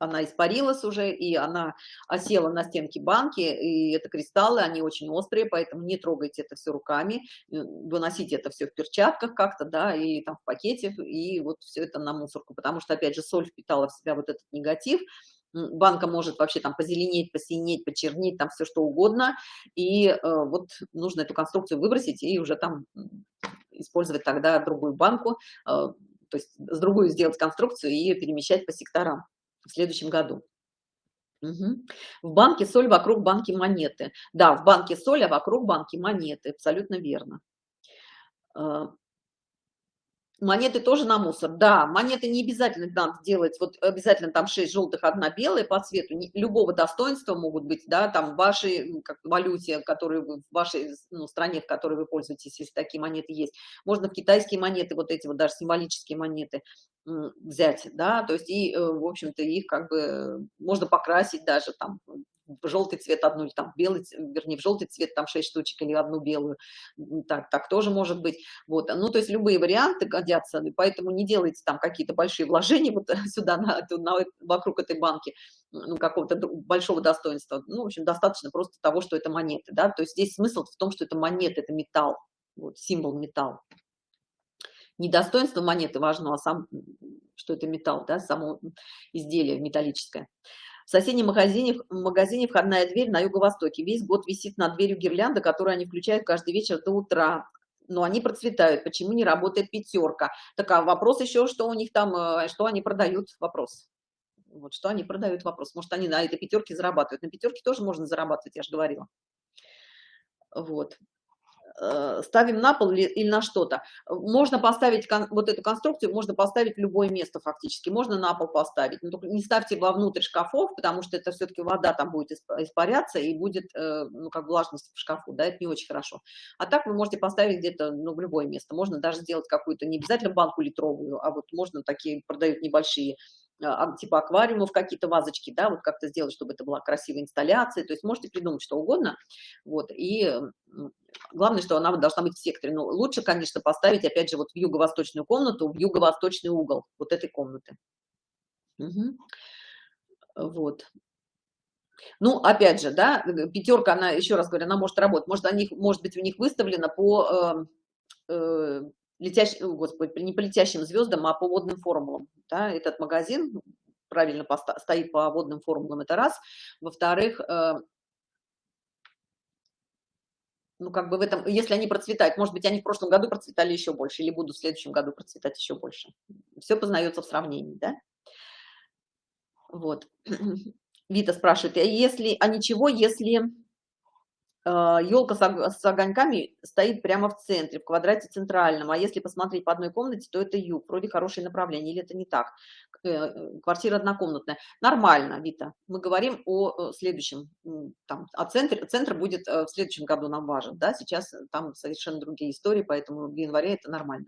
она испарилась уже, и она осела на стенке банки, и это кристаллы, они очень острые, поэтому не трогайте это все руками, э, выносите это все в перчатках как-то, да, и там в пакете, и вот все это на мусорку, потому что, опять же, соль впитала в себя вот этот негатив, банка может вообще там позеленеть, посинеть, почернеть, там все что угодно, и э, вот нужно эту конструкцию выбросить и уже там использовать тогда другую банку, э, то есть с другую сделать конструкцию и перемещать по секторам в следующем году. Угу. В банке соль вокруг банки монеты. Да, в банке соль, а вокруг банки монеты. Абсолютно верно. Монеты тоже на мусор. Да, монеты не обязательно надо делать, вот обязательно там 6 желтых, одна белая по цвету, не, любого достоинства могут быть, да, там в вашей как, валюте, которую вы, в вашей ну, стране, в которой вы пользуетесь, если такие монеты есть. Можно в китайские монеты, вот эти вот даже символические монеты взять, да, то есть и, э, в общем-то, их как бы можно покрасить даже там в желтый цвет одну, или там белый, вернее, в желтый цвет там 6 штучек или одну белую, так, так тоже может быть, вот, ну, то есть любые варианты годятся, поэтому не делайте там какие-то большие вложения вот сюда, на, на, вокруг этой банки, ну, какого-то большого достоинства, ну, в общем, достаточно просто того, что это монеты, да, то есть здесь смысл в том, что это монеты, это металл, вот, символ металл. Не достоинство монеты важно, а сам, что это металл, да, само изделие металлическое. В соседнем магазине, магазине входная дверь на юго-востоке. Весь год висит над дверью гирлянда, которую они включают каждый вечер до утра. Но они процветают. Почему не работает пятерка? Так, а вопрос еще, что у них там, э, что они продают? Вопрос. Вот что они продают? Вопрос. Может, они на этой пятерке зарабатывают. На пятерке тоже можно зарабатывать, я же говорила. Вот. Э, ставим на пол или, на что-то. Можно поставить вот эту конструкцию, можно поставить любое место фактически, можно на пол поставить, но только не ставьте вовнутрь шкафов, потому что это все-таки вода там будет испаряться и будет, э, ну, как влажность в шкафу, да, это не очень хорошо. А так вы можете поставить где-то, ну, в любое место, можно даже сделать какую-то, не обязательно банку литровую, а вот можно такие, продают небольшие типа аквариумов какие-то вазочки, да, вот как-то сделать, чтобы это была красивая инсталляция, то есть можете придумать что угодно, вот, и главное, что она должна быть в секторе, но лучше, конечно, поставить, опять же, вот в юго-восточную комнату, в юго-восточный угол вот этой комнаты. Угу. Вот. Ну, опять же, да, пятерка, она, еще раз говорю, она может работать, может, они, может быть, у них выставлено по э, э, летящим, господи, не по летящим звездам, а по водным формулам. Да? Этот магазин правильно стоит по водным формулам, это раз. Во-вторых, э, ну, как бы в этом, если они процветают, может быть, они в прошлом году процветали еще больше, или будут в следующем году процветать еще больше. Все познается в сравнении, да? Вот. Вита спрашивает, а если, а ничего, если елка а, с огоньками стоит прямо в центре, в квадрате центральном, а если посмотреть по одной комнате, то это юг, вроде хорошее направление, или это не так? Э, квартира однокомнатная. Нормально, Вита. Мы говорим о э, следующем, там, а центр, центр будет э, в следующем году нам важен, да, сейчас там совершенно другие истории, поэтому в январе это нормально.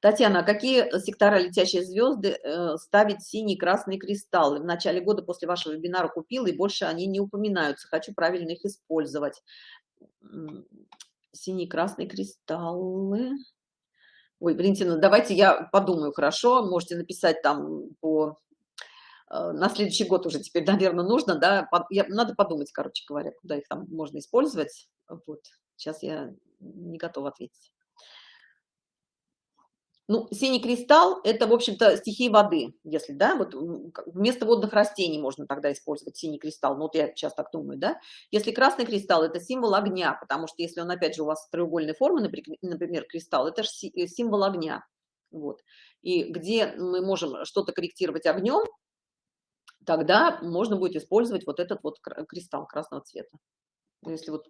Татьяна, а какие сектора летящие звезды э, ставить синие красные кристаллы? В начале года после вашего вебинара купила, и больше они не упоминаются. Хочу правильно их использовать. синий-красный кристаллы. Ой, Валентина, давайте я подумаю, хорошо? Можете написать там по... Э, на следующий год уже теперь, наверное, нужно, да? Надо подумать, короче говоря, куда их там можно использовать. Вот. Сейчас я не готова ответить. Ну, синий кристалл – это, в общем-то, стихии воды, если, да, вот вместо водных растений можно тогда использовать синий кристалл, ну, вот я сейчас так думаю, да. Если красный кристалл – это символ огня, потому что если он, опять же, у вас треугольной формы, например, кристалл, это же э, символ огня, вот. И где мы можем что-то корректировать огнем, тогда можно будет использовать вот этот вот кристалл красного цвета. Если вот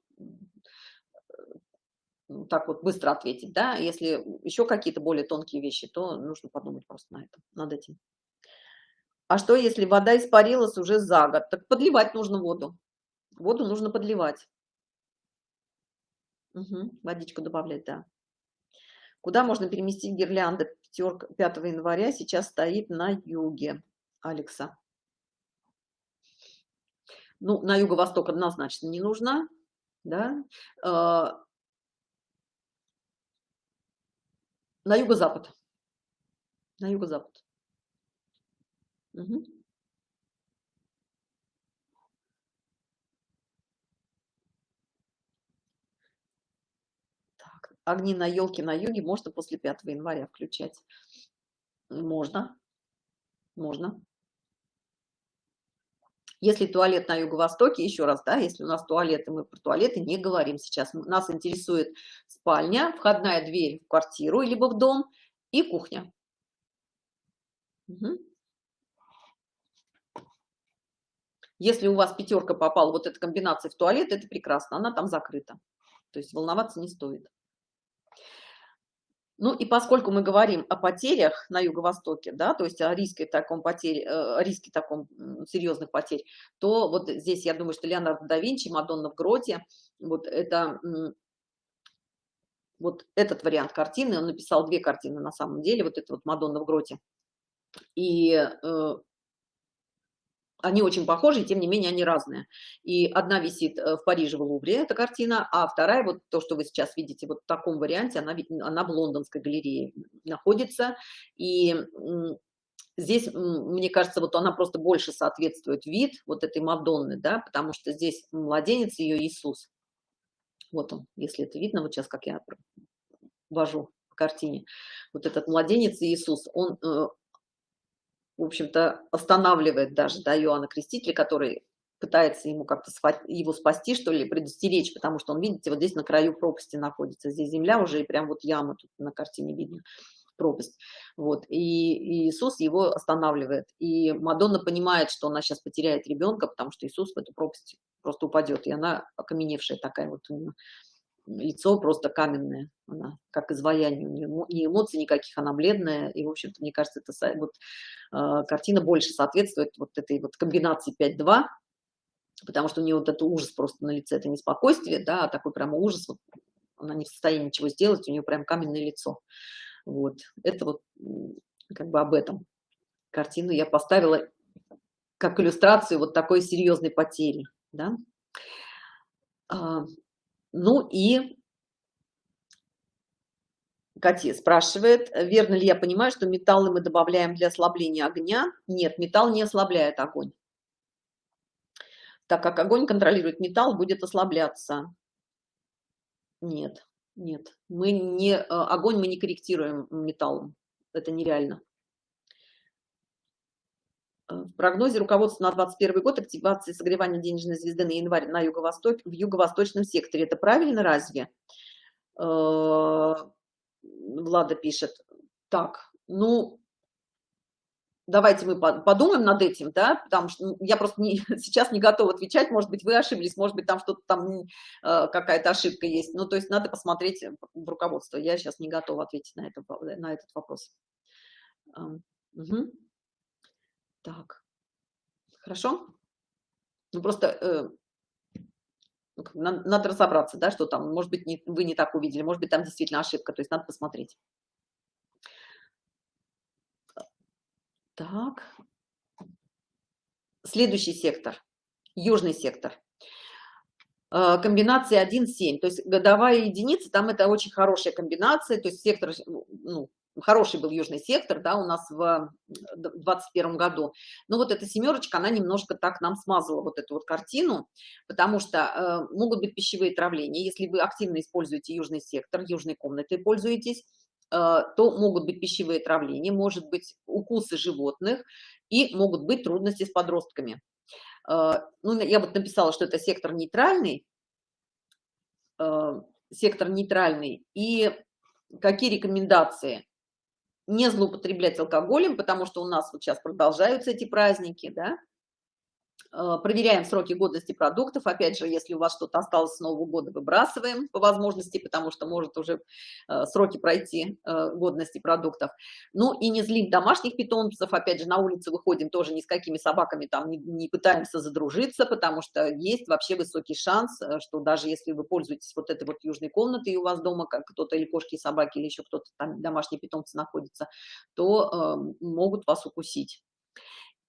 так вот быстро ответить, да, если еще какие-то более тонкие вещи, то нужно подумать просто на это, над этим. А что, если вода испарилась уже за год? Так подливать нужно воду. Воду нужно подливать. Угу, водичку добавлять, да. Куда можно переместить гирлянды? Пятерка 5 января сейчас стоит на юге, Алекса. Ну, на юго-восток однозначно не нужно, да. А, На юго-запад. На юго-запад. Угу. Так, огни на елке на юге можно после 5 января включать. Можно. Можно. Если туалет на юго-востоке, еще раз, да, если у нас туалеты, мы про туалеты не говорим сейчас. Нас интересует спальня, входная дверь в квартиру, либо в дом и кухня. Угу. Если у вас пятерка попала, вот эта комбинация в туалет, это прекрасно, она там закрыта. То есть волноваться не стоит. Ну и поскольку мы говорим о потерях на Юго-Востоке, да, то есть о риске таком потерь, э, о риске таком серьезных потерь, то вот здесь я думаю, что Леонардо да Винчи, Мадонна в гроте, вот это вот этот вариант картины, он написал две картины на самом деле, вот это вот Мадонна в гроте. И э, они очень похожи, тем не менее они разные. И одна висит э, в Париже в Лувре, эта картина, а вторая, вот то, что вы сейчас видите, вот в таком варианте, она, она в лондонской галерее находится. И здесь, мне кажется, вот она просто больше соответствует вид вот этой Мадонны, да, потому что здесь младенец ее Иисус. Вот он, если это видно, вот сейчас как я вожу картине. Вот этот младенец Иисус, он э, в общем-то, останавливает даже да, Иоанна Крестителя, который пытается ему как-то его спасти, что ли, предостеречь, потому что он, видите, вот здесь на краю пропасти находится. Здесь земля уже, и прям вот яма тут на картине видно, пропасть. Вот, и, и Иисус его останавливает. И Мадонна понимает, что она сейчас потеряет ребенка, потому что Иисус в эту пропасть просто упадет, и она окаменевшая такая вот у нее лицо просто каменное, она как изваяние, у нее ни эмоций никаких, она бледная, и, в общем-то, мне кажется, это вот, э, картина больше соответствует вот этой вот комбинации 5-2, потому что у нее вот это ужас просто на лице, это не спокойствие, да, а такой прямо ужас, вот, она не в состоянии ничего сделать, у нее прям каменное лицо. Вот, это вот как бы об этом. Картину я поставила как иллюстрацию вот такой серьезной потери, да. Ну и Катя спрашивает, верно ли я понимаю, что металлы мы добавляем для ослабления огня? Нет, металл не ослабляет огонь. Так как огонь контролирует металл, будет ослабляться. Нет, нет. Мы не, э, огонь мы не корректируем металлом. Это нереально. Э, в прогнозе руководства на 2021 год активации согревания денежной звезды на январь на юго-востоке в юго-восточном секторе. Это правильно разве? Э, Влада пишет. Так, ну, давайте мы подумаем над этим, да, потому что я просто не, сейчас не готова отвечать, может быть, вы ошиблись, может быть, там что-то там, э, какая-то ошибка есть. Ну, то есть надо посмотреть в руководство. Я сейчас не готова ответить на, это, на этот вопрос. Угу. Так, хорошо? Ну, просто э, ну, надо, надо разобраться, да, что там, может быть, не, вы не так увидели, может быть, там действительно ошибка, то есть надо посмотреть. Так. Следующий сектор, южный сектор. э, комбинации 1,7. То есть годовая единица, там это очень хорошая комбинация, то есть сектор, ну, хороший был южный сектор, да, у нас в 21 году. Но вот эта семерочка, она немножко так нам смазала вот эту вот картину, потому что э, могут быть пищевые травления. Если вы активно используете южный сектор, южной комнатой пользуетесь, э, то могут быть пищевые травления, может быть укусы животных и могут быть трудности с подростками. Э, ну, я вот написала, что это сектор нейтральный, э, сектор нейтральный, и какие рекомендации? Не злоупотреблять алкоголем, потому что у нас вот сейчас продолжаются эти праздники, да, проверяем сроки годности продуктов. Опять же, если у вас что-то осталось с Нового года, выбрасываем по возможности, потому что может уже э, сроки пройти э, годности продуктов. Ну и не злим домашних питомцев. Опять же, на улице выходим тоже ни с какими собаками там не, пытаемся задружиться, потому что есть вообще высокий шанс, что даже если вы пользуетесь вот этой вот южной комнатой, у вас дома как кто-то или кошки, и собаки, или еще кто-то там домашние питомцы находится, то э, могут вас укусить.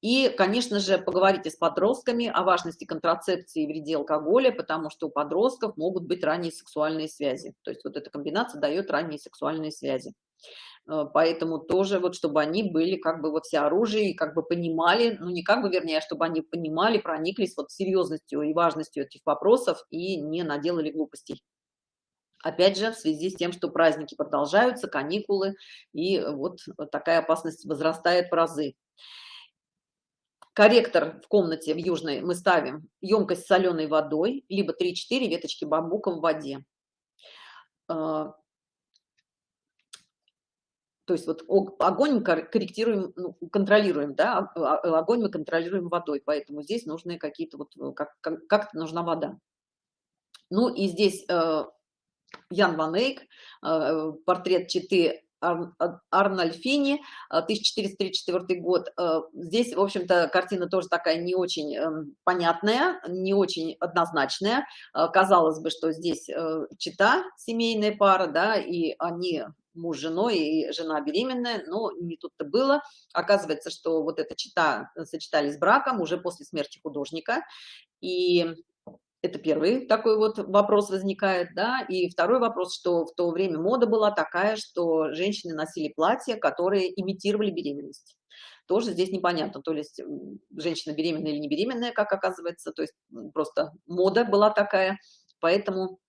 И, конечно же, поговорите с подростками о важности контрацепции и вреде алкоголя, потому что у подростков могут быть ранние сексуальные связи. То есть вот эта комбинация дает ранние сексуальные связи. Э, поэтому тоже вот, чтобы они были как бы во всеоружии как бы понимали, ну не как бы, вернее, а чтобы они понимали, прониклись вот серьезностью и важностью этих вопросов и не наделали глупостей. Опять же, в связи с тем, что праздники продолжаются, каникулы, и вот такая опасность возрастает в разы корректор в комнате в южной мы ставим емкость с соленой водой, либо 3-4 веточки бамбука в воде. А, то есть вот огонь корректируем, ну, контролируем, да, а, а, огонь мы контролируем водой, поэтому здесь нужны какие-то вот, как-то как, как нужна вода. Ну и здесь э, Ян Ван Эйк, э, портрет Читы Арнольфини, 1434 год. Э, здесь, в общем-то, картина тоже такая не очень эм, понятная, не очень однозначная. Э, казалось бы, что здесь э, чита, семейная пара, да, и они муж с женой и жена беременная, но не тут-то было. Оказывается, что вот эта чита сочетались с браком уже после смерти художника, и это первый такой вот вопрос возникает, да, и второй вопрос, что в то время мода была такая, что женщины носили платья, которые имитировали беременность. Тоже здесь непонятно, то есть женщина беременная или не беременная, как оказывается, то есть просто мода была такая, поэтому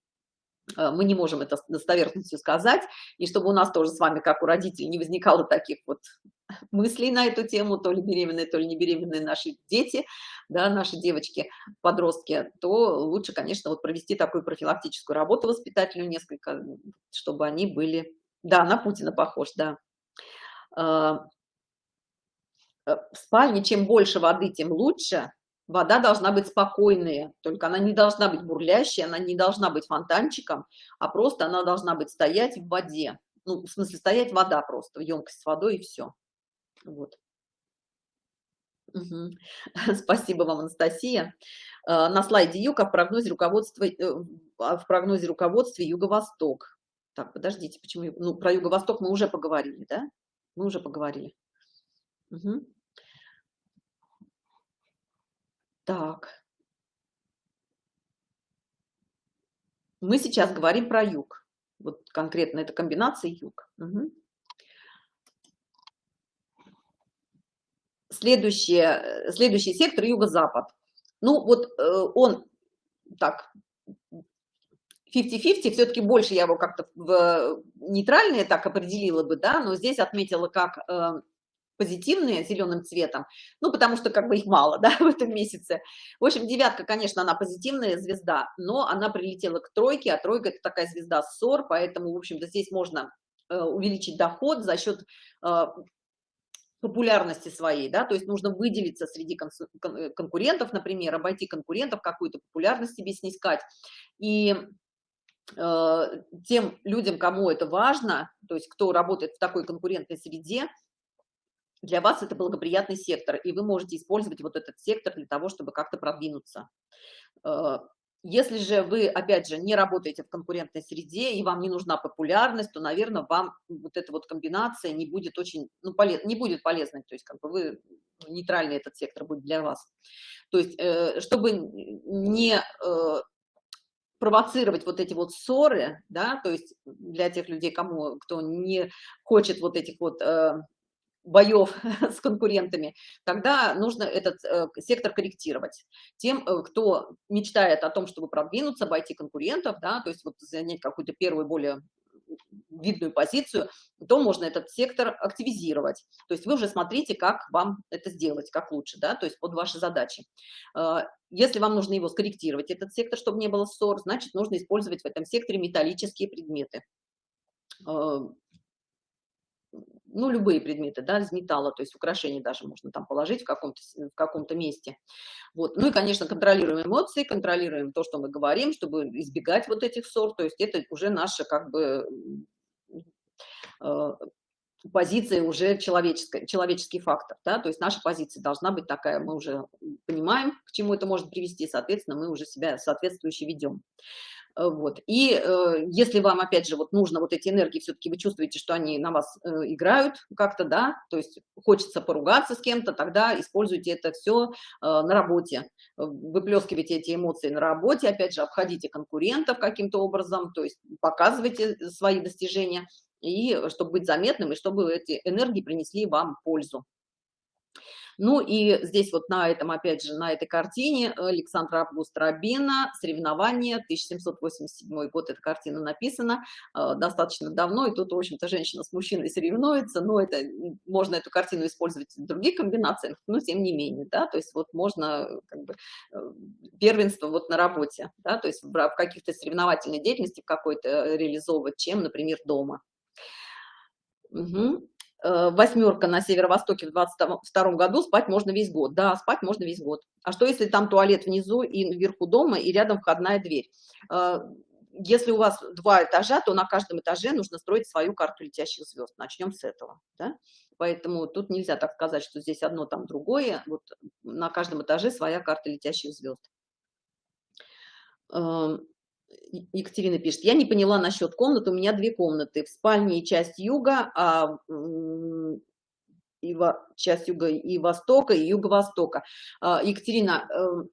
мы не можем это с достоверностью сказать, и чтобы у нас тоже с вами, как у родителей, не возникало таких вот мыслей на эту тему, то ли беременные, то ли не беременные наши дети, да, наши девочки, подростки, то лучше, конечно, вот провести такую профилактическую работу воспитателю несколько, чтобы они были... Да, на Путина похож, да. Э, э, в спальне чем больше воды, тем лучше, Вода должна быть спокойная, только она не должна быть бурлящей, она не должна быть фонтанчиком, а просто она должна быть стоять в воде. Ну, в смысле, стоять вода просто, емкость с водой и все. Вот. Угу. Спасибо вам, Анастасия. Э, на слайде Юга в прогнозе руководства, э, в прогнозе руководства Юго-Восток. Так, подождите, почему? Ну, про Юго-Восток мы уже поговорили, да? Мы уже поговорили. Угу. Так. Мы сейчас говорим про юг. Вот конкретно это комбинация юг. Угу. Следующее, следующий сектор юго-запад. Ну вот э, он так 50-50, все-таки больше я его как-то в нейтральное так определила бы, да, но здесь отметила как э, позитивные зеленым цветом, ну, потому что как бы их мало, да, в этом месяце. В общем, девятка, конечно, она позитивная звезда, но она прилетела к тройке, а тройка – это такая звезда ссор, поэтому, в общем-то, здесь можно э, увеличить доход за счет э, популярности своей, да, то есть нужно выделиться среди кон конкурентов, например, обойти конкурентов, какую-то популярность себе снискать. И э, тем людям, кому это важно, то есть кто работает в такой конкурентной среде, для вас это благоприятный сектор, и вы можете использовать вот этот сектор для того, чтобы как-то продвинуться. Э, если же вы, опять же, не работаете в конкурентной среде и вам не нужна популярность, то, наверное, вам вот эта вот комбинация не будет очень, ну, полез, не будет полезной, то есть как бы вы нейтральный этот сектор будет для вас. То есть, э, чтобы не э, провоцировать вот эти вот ссоры, да, то есть для тех людей, кому, кто не хочет вот этих вот боев с конкурентами, тогда нужно этот э, сектор корректировать. Тем, э, кто мечтает о том, чтобы продвинуться, обойти конкурентов, да, то есть вот занять какую-то первую более видную позицию, то можно этот сектор активизировать. То есть вы уже смотрите, как вам это сделать, как лучше, да, то есть под ваши задачи. Э, если вам нужно его скорректировать, этот сектор, чтобы не было ссор, значит, нужно использовать в этом секторе металлические предметы ну, любые предметы, да, из металла, то есть украшения даже можно там положить в каком-то в каком-то месте. Вот. Ну и, конечно, контролируем эмоции, контролируем то, что мы говорим, чтобы избегать вот этих ссор, то есть это уже наша как бы э, позиция уже человеческая, человеческий фактор, да, то есть наша позиция должна быть такая, мы уже понимаем, к чему это может привести, соответственно, мы уже себя соответствующе ведем. Э, вот. И э, если вам, опять же, вот нужно вот эти энергии, все-таки вы чувствуете, что они на вас э, играют как-то, да, то есть хочется поругаться с кем-то, тогда используйте это все э, на работе. Выплескивайте эти эмоции на работе, опять же, обходите конкурентов каким-то образом, то есть показывайте свои достижения, и чтобы быть заметным, и чтобы эти энергии принесли вам пользу. Ну и здесь вот на этом, опять же, на этой картине Александра Август Рабина, соревнования, 1787 год эта картина написана, э, достаточно давно, и тут, в общем-то, женщина с мужчиной соревнуется, но это, можно эту картину использовать в других комбинациях, но тем не менее, да, то есть вот можно как бы э, первенство вот на работе, да, то есть в каких-то соревновательной деятельности какой-то реализовывать, чем, например, дома. Угу. Э, восьмерка на северо-востоке в 22 году, спать можно весь год. Да, спать можно весь год. А что, если там туалет внизу и вверху дома, и рядом входная дверь? Э, если у вас два этажа, то на каждом этаже нужно строить свою карту летящих звезд. Начнем с этого. Да? Поэтому тут нельзя так сказать, что здесь одно, там другое. Вот на каждом этаже своя карта летящих звезд. Екатерина пишет, я не поняла насчет комнат, у меня две комнаты, в спальне часть юга, а и во, часть юга и востока, и юго-востока. А, Екатерина, эм,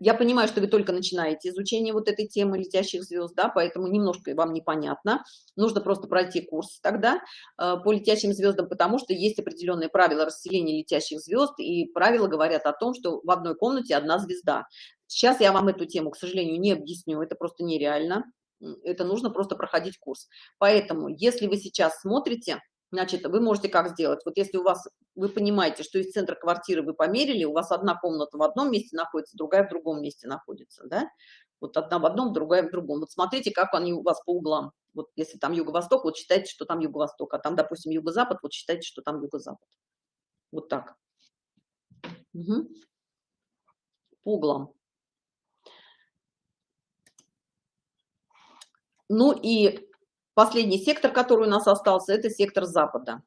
я понимаю, что вы только начинаете изучение вот этой темы летящих звезд, да, поэтому немножко вам непонятно. Нужно просто пройти курс тогда э, по летящим звездам, потому что есть определенные правила расселения летящих звезд, и правила говорят о том, что в одной комнате одна звезда. Сейчас я вам эту тему, к сожалению, не объясню, это просто нереально. Это нужно просто проходить курс. Поэтому, если вы сейчас смотрите, значит, вы можете как сделать? Вот если у вас, вы понимаете, что из центра квартиры вы померили, у вас одна комната в одном месте находится, другая в другом месте находится, да? Вот одна в одном, другая в другом. Вот смотрите, как они у вас по углам. Вот если там юго-восток, вот считайте, что там юго-восток, а там, допустим, юго-запад, вот считайте, что там юго-запад. Вот так. Угу. По углам. Ну и последний сектор, который у нас остался, это сектор Запада.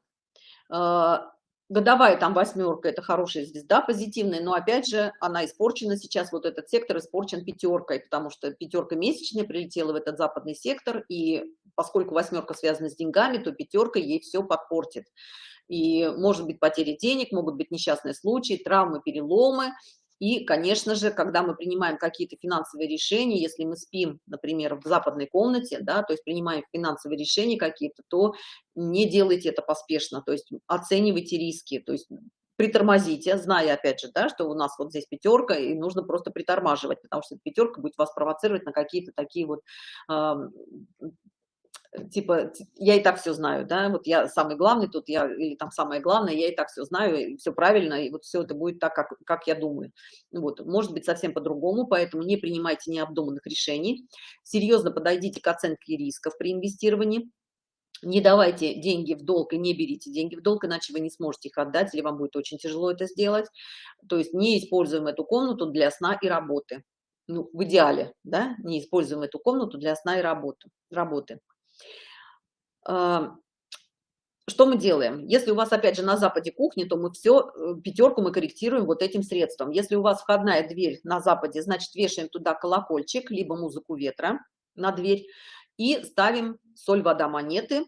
А, годовая там восьмерка, это хорошая звезда, позитивная, но опять же она испорчена сейчас, вот этот сектор испорчен пятеркой, потому что пятерка месячная прилетела в этот западный сектор, и поскольку восьмерка связана с деньгами, то пятерка ей все подпортит. И может быть потери денег, могут быть несчастные случаи, травмы, переломы, и, конечно же, когда мы принимаем какие-то финансовые решения, если мы спим, например, в западной комнате, да, то есть принимаем финансовые решения какие-то, то не делайте это поспешно, то есть оценивайте риски, то есть притормозите, зная, опять же, да, что у нас вот здесь пятерка, и нужно просто притормаживать, потому что пятерка будет вас провоцировать на какие-то такие вот типа, я и так все знаю, да, вот я самый главный тут, я, или там самое главное, я и так все знаю, и все правильно, и вот все это будет так, как, как я думаю. Вот, может быть совсем по-другому, поэтому не принимайте необдуманных решений, серьезно подойдите к оценке рисков при инвестировании, не давайте деньги в долг и не берите деньги в долг, иначе вы не сможете их отдать, или вам будет очень тяжело это сделать. То есть не используем эту комнату для сна и работы. Ну, в идеале, да, не используем эту комнату для сна и работы. работы. А, что мы делаем? Если у вас, опять же, на западе кухни, то мы все, э, пятерку мы корректируем вот этим средством. Если у вас входная дверь на западе, значит, вешаем туда колокольчик, либо музыку ветра на дверь и ставим соль, вода, монеты.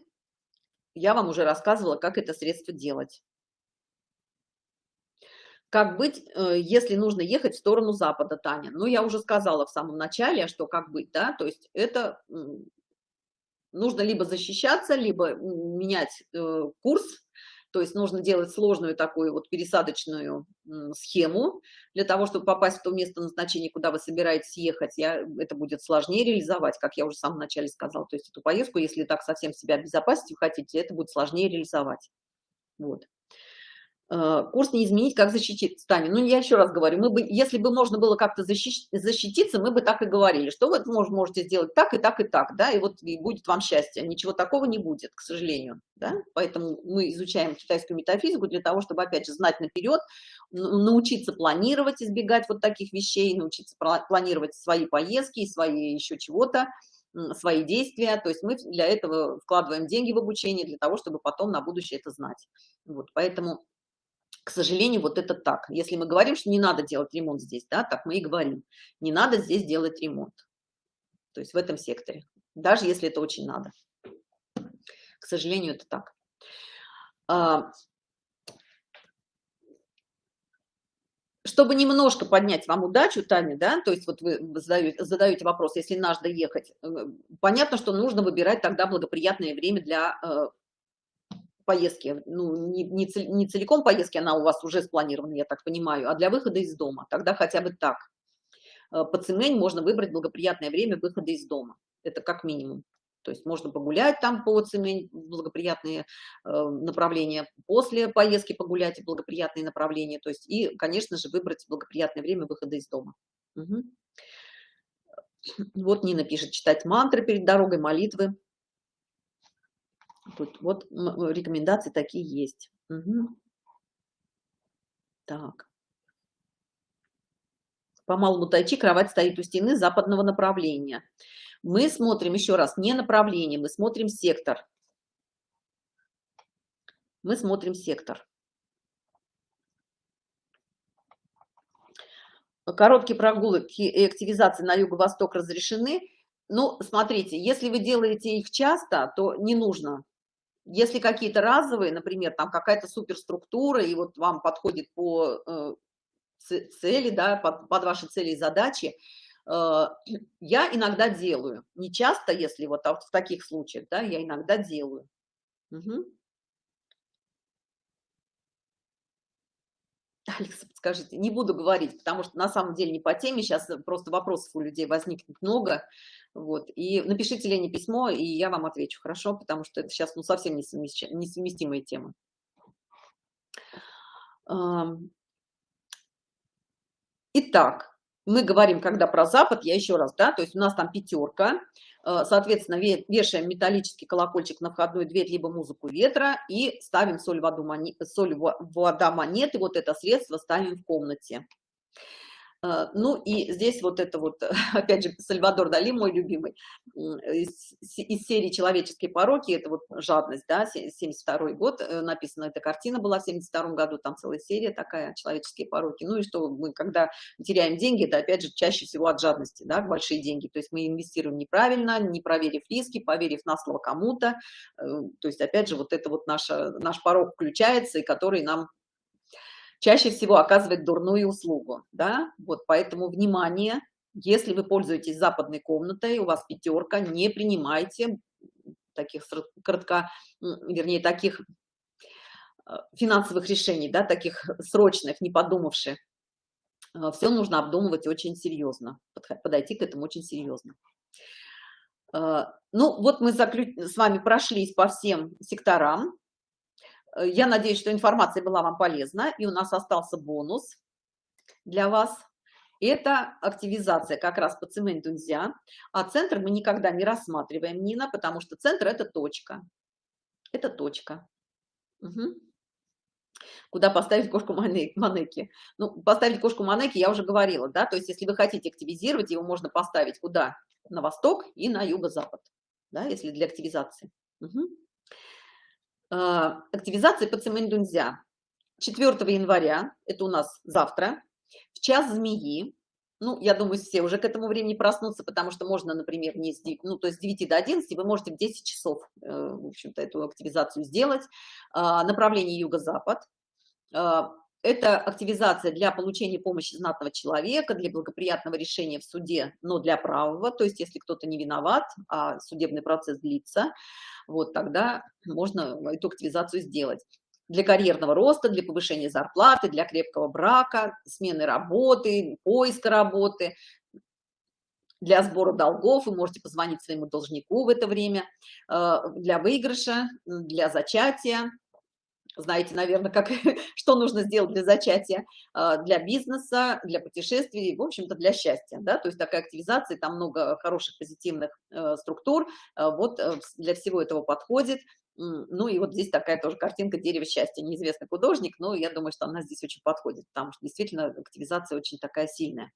Я вам уже рассказывала, как это средство делать. как быть, э, если нужно ехать в сторону запада, Таня? Ну, я уже сказала в самом начале, что как быть, да, то есть это нужно либо защищаться, либо менять э, курс, то есть нужно делать сложную такую вот пересадочную схему для того, чтобы попасть в то место назначения, куда вы собираетесь ехать. Я, это будет сложнее реализовать, как я уже в самом начале сказала. То есть эту поездку, если так совсем себя обезопасить вы хотите, это будет сложнее реализовать. Вот. Э, курс не изменить, как защититься, Таня. Ну, я еще раз говорю, мы бы, если бы можно было как-то защитить, защититься, мы бы так и говорили, что вы можете сделать так и так и так, да, и вот и будет вам счастье. Ничего такого не будет, к сожалению, да. Поэтому мы изучаем китайскую метафизику для того, чтобы, опять же, знать наперед, научиться планировать, избегать вот таких вещей, научиться планировать свои поездки, свои еще чего-то, свои действия. То есть мы для этого вкладываем деньги в обучение, для того, чтобы потом на будущее это знать. Вот, поэтому к сожалению, вот это так. Если мы говорим, что не надо делать ремонт здесь, да, так мы и говорим. Не надо здесь делать ремонт. То есть в этом секторе. Даже если это очень надо. К сожалению, это так. А, чтобы немножко поднять вам удачу, Таня, да, то есть вот вы задаете, задаете вопрос, если надо ехать, э, понятно, что нужно выбирать тогда благоприятное время для э, поездки, ну, не, не, не целиком поездки, она у вас уже спланирована, я так понимаю, а для выхода из дома, тогда хотя бы так. Э, по цемень можно выбрать благоприятное время выхода из дома, это как минимум. То есть можно погулять там по цемень, благоприятные э, направления, после поездки погулять благоприятные направления, то есть и, конечно же, выбрать благоприятное время выхода из дома. Угу. Вот Нина пишет, читать мантры перед дорогой, молитвы. Тут вот рекомендации такие есть. Угу. Так. По малому тайчи кровать стоит у стены западного направления. Мы смотрим еще раз не направление, мы смотрим сектор. Мы смотрим сектор. Короткие прогулки и активизации на юго-восток разрешены. Ну, смотрите, если вы делаете их часто, то не нужно если какие-то разовые, например, там какая-то суперструктура, и вот вам подходит по э, цели, да, под, под ваши цели и задачи, э, я иногда делаю. Не часто, если вот а в таких случаях, да, я иногда делаю. Угу. Алекса, подскажите, не буду говорить, потому что на самом деле не по теме, сейчас просто вопросов у людей возникнет много, вот, и напишите Лене письмо, и я вам отвечу, хорошо, потому что это сейчас, ну, совсем несовместимые темы. Итак, мы говорим, когда про Запад, я еще раз, да, то есть у нас там пятерка, Э, соответственно, вешаем металлический колокольчик на входную дверь, либо музыку ветра и ставим соль, воду, монет, соль вода, монеты, вот это средство ставим в комнате. А, ну и здесь вот это вот, опять же, Сальвадор Дали, мой любимый, из, из серии «Человеческие пороки», это вот жадность, да, 72 год, э, написана эта картина была в 72 году, там целая серия такая «Человеческие пороки». Ну и что мы, когда теряем деньги, это опять же чаще всего от жадности, да, большие деньги, то есть мы инвестируем неправильно, не проверив риски, поверив на слово кому-то, э, то есть опять же вот это вот наша, наш порог включается, и который нам чаще всего оказывает дурную услугу, да, вот поэтому внимание, если вы пользуетесь западной комнатой, у вас пятерка, не принимайте таких кратко, вернее, таких э, финансовых решений, да, таких срочных, не подумавших. Э, Все нужно обдумывать очень серьезно, подойти к этому очень серьезно. Э, ну, вот мы с вами прошлись по всем секторам. Э, я надеюсь, что информация была вам полезна, и у нас остался бонус для вас. Это активизация как раз по цементу нельзя, а центр мы никогда не рассматриваем, Нина, потому что центр – это точка. Это точка. Угу. Куда поставить кошку Манеки? Ну, поставить кошку Манеки я уже говорила, да, то есть если вы хотите активизировать, его можно поставить куда? На восток и на юго-запад, да, если для активизации. Угу. А, активизация по Цимэндунзя 4 января, это у нас завтра, в час змеи, ну, я думаю, все уже к этому времени проснутся, потому что можно, например, не с 9, ну, то есть с 9 до 11 вы можете в 10 часов, э, в общем-то, эту активизацию сделать. А, направление юго-запад. Это активизация для получения помощи знатного человека, для благоприятного решения в суде, но для правого, то есть если кто-то не виноват, а судебный процесс длится, вот тогда можно эту активизацию сделать. Для карьерного роста, для повышения зарплаты, для крепкого брака, смены работы, поиска работы, для сбора долгов, вы можете позвонить своему должнику в это время, э, для выигрыша, для зачатия, знаете, наверное, как, что нужно сделать для зачатия, а, для бизнеса, для путешествий, в общем-то, для счастья, да, то есть такая активизация, там много хороших позитивных э, структур, а, вот э, для всего этого подходит, ну и вот здесь такая тоже картинка дерева счастья, неизвестный художник, но я думаю, что она здесь очень подходит, потому что действительно активизация очень такая сильная.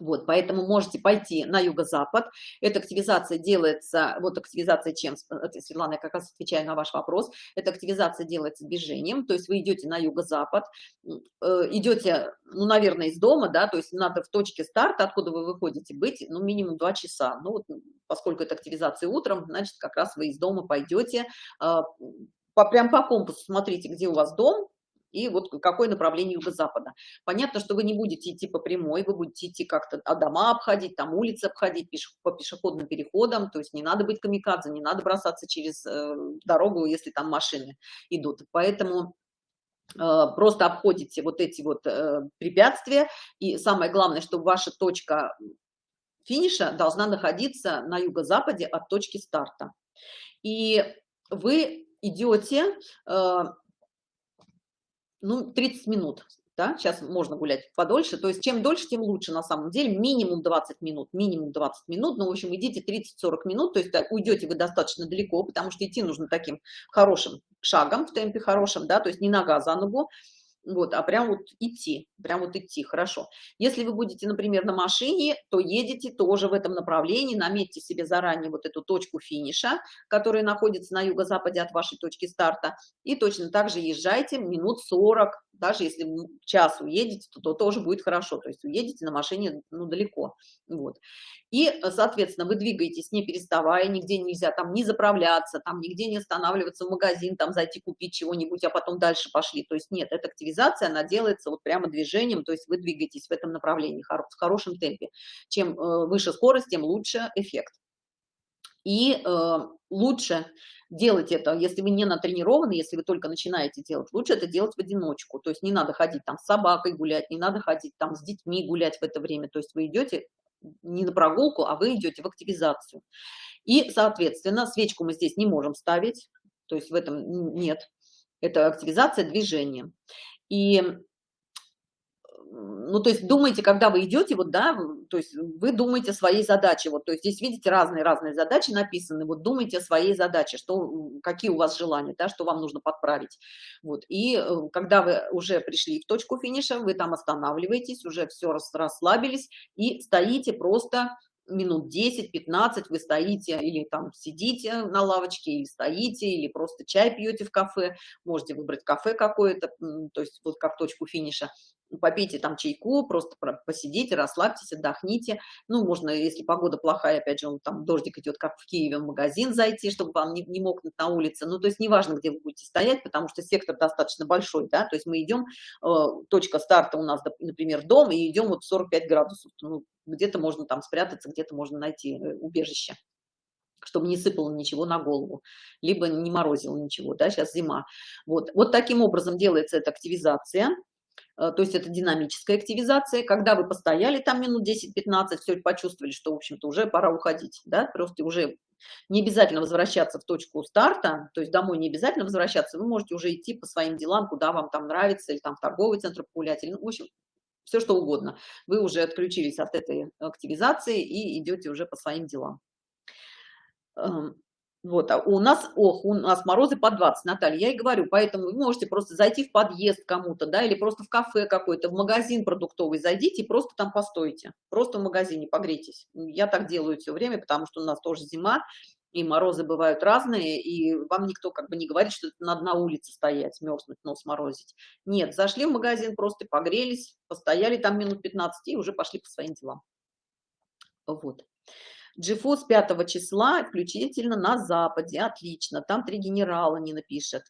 Вот, поэтому можете пойти на юго-запад. Эта активизация делается, вот активизация чем, это, Светлана, я как раз отвечаю на ваш вопрос, эта активизация делается движением, то есть вы идете на юго-запад, э, идете, ну, наверное, из дома, да, то есть надо в точке старта, откуда вы выходите, быть, ну, минимум 2 часа. Ну, вот, поскольку это активизация утром, значит, как раз вы из дома пойдете, э, по, прям по компасу смотрите, где у вас дом, и вот какое направление юго-запада. Понятно, что вы не будете идти по прямой, вы будете идти как-то а дома обходить, там улицы обходить пеш, по пешеходным переходам, то есть не надо быть камикадзе, не надо бросаться через э, дорогу, если там машины идут. Поэтому э, просто обходите вот эти вот э, препятствия, и самое главное, что ваша точка финиша должна находиться на юго-западе от точки старта. И вы идете э, ну, 30 минут, да, сейчас можно гулять подольше, то есть чем дольше, тем лучше на самом деле, минимум 20 минут, минимум 20 минут, ну, в общем, идите 30-40 минут, то есть уйдете вы достаточно далеко, потому что идти нужно таким хорошим шагом, в темпе хорошем, да, то есть не нога за ногу, вот, а прям вот идти, прям вот идти, хорошо. Если вы будете, например, на машине, то едете тоже в этом направлении, наметьте себе заранее вот эту точку финиша, которая находится на юго-западе от вашей точки старта, и точно так же езжайте минут 40, даже если час уедете, то, то тоже будет хорошо, то есть уедете на машине, ну, далеко, вот. И, соответственно, вы двигаетесь не переставая, нигде нельзя там не заправляться, там нигде не останавливаться в магазин, там зайти купить чего-нибудь, а потом дальше пошли. То есть нет, эта активизация, она делается вот прямо движением, то есть вы двигаетесь в этом направлении в хорошем темпе. Чем э, выше скорость, тем лучше эффект. И э, лучше делать это, если вы не натренированы, если вы только начинаете делать, лучше это делать в одиночку. То есть не надо ходить там с собакой гулять, не надо ходить там с детьми гулять в это время. То есть вы идете не на прогулку, а вы идете в активизацию. И, соответственно, свечку мы здесь не можем ставить, то есть в этом нет. Это активизация движения. И ну, то есть думайте, когда вы идете, вот, да, то есть вы думаете о своей задаче, вот, то есть здесь, видите, разные-разные задачи написаны, вот, думайте о своей задаче, что, какие у вас желания, да, что вам нужно подправить, вот, и э, когда вы уже пришли в точку финиша, вы там останавливаетесь, уже все расслабились и стоите просто минут 10-15 вы стоите или там сидите на лавочке, или стоите, или просто чай пьете в кафе, можете выбрать кафе какое-то, то есть вот как точку финиша, попейте там чайку, просто посидите, расслабьтесь, отдохните. Ну, можно, если погода плохая, опять же, он, там дождик идет, как в Киеве, в магазин зайти, чтобы вам не, не мокнуть на улице. Ну, то есть неважно, где вы будете стоять, потому что сектор достаточно большой, да, то есть мы идем, э, точка старта у нас, например, дом, и идем вот 45 градусов. Ну, где-то можно там спрятаться, где-то можно найти э, убежище чтобы не сыпало ничего на голову, либо не морозило ничего, да, сейчас зима. Вот, вот таким образом делается эта активизация. Э, то есть это динамическая активизация, когда вы постояли там минут 10-15, все почувствовали, что, в общем-то, уже пора уходить, да, просто уже не обязательно возвращаться в точку старта, то есть домой не обязательно возвращаться, вы можете уже идти по своим делам, куда вам там нравится, или там в торговый центр погулять, или, ну, в общем, все что угодно. Вы уже отключились от этой активизации и идете уже по своим делам. Вот, а у нас, ох, у нас морозы по 20, Наталья, я и говорю, поэтому вы можете просто зайти в подъезд кому-то, да, или просто в кафе какой-то, в магазин продуктовый зайдите и просто там постойте, просто в магазине погрейтесь. Я так делаю все время, потому что у нас тоже зима, и морозы бывают разные, и вам никто как бы не говорит, что надо на улице стоять, мерзнуть, нос морозить. Нет, зашли в магазин, просто погрелись, постояли там минут 15 и уже пошли по своим делам. Вот. GeForce 5 числа включительно на Западе. Отлично. Там три генерала не напишет.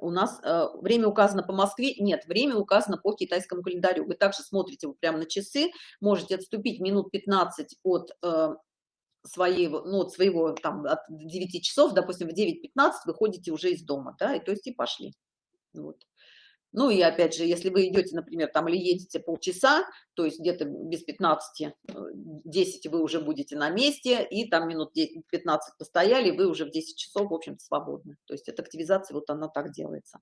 у нас э, время указано по Москве, нет, время указано по китайскому календарю. Вы также смотрите вот прямо на часы, можете отступить минут 15 от э, своего, ну, от своего там от 9 часов, допустим, в 9.15 выходите уже из дома, да, и то есть и пошли. Вот. Ну и опять же, если вы идете, например, там или едете полчаса, то есть где-то без 15, 10 э, вы уже будете на месте, и там минут 15 постояли, вы уже в 10 часов, в общем-то, свободны. То есть эта активизация, вот она так делается.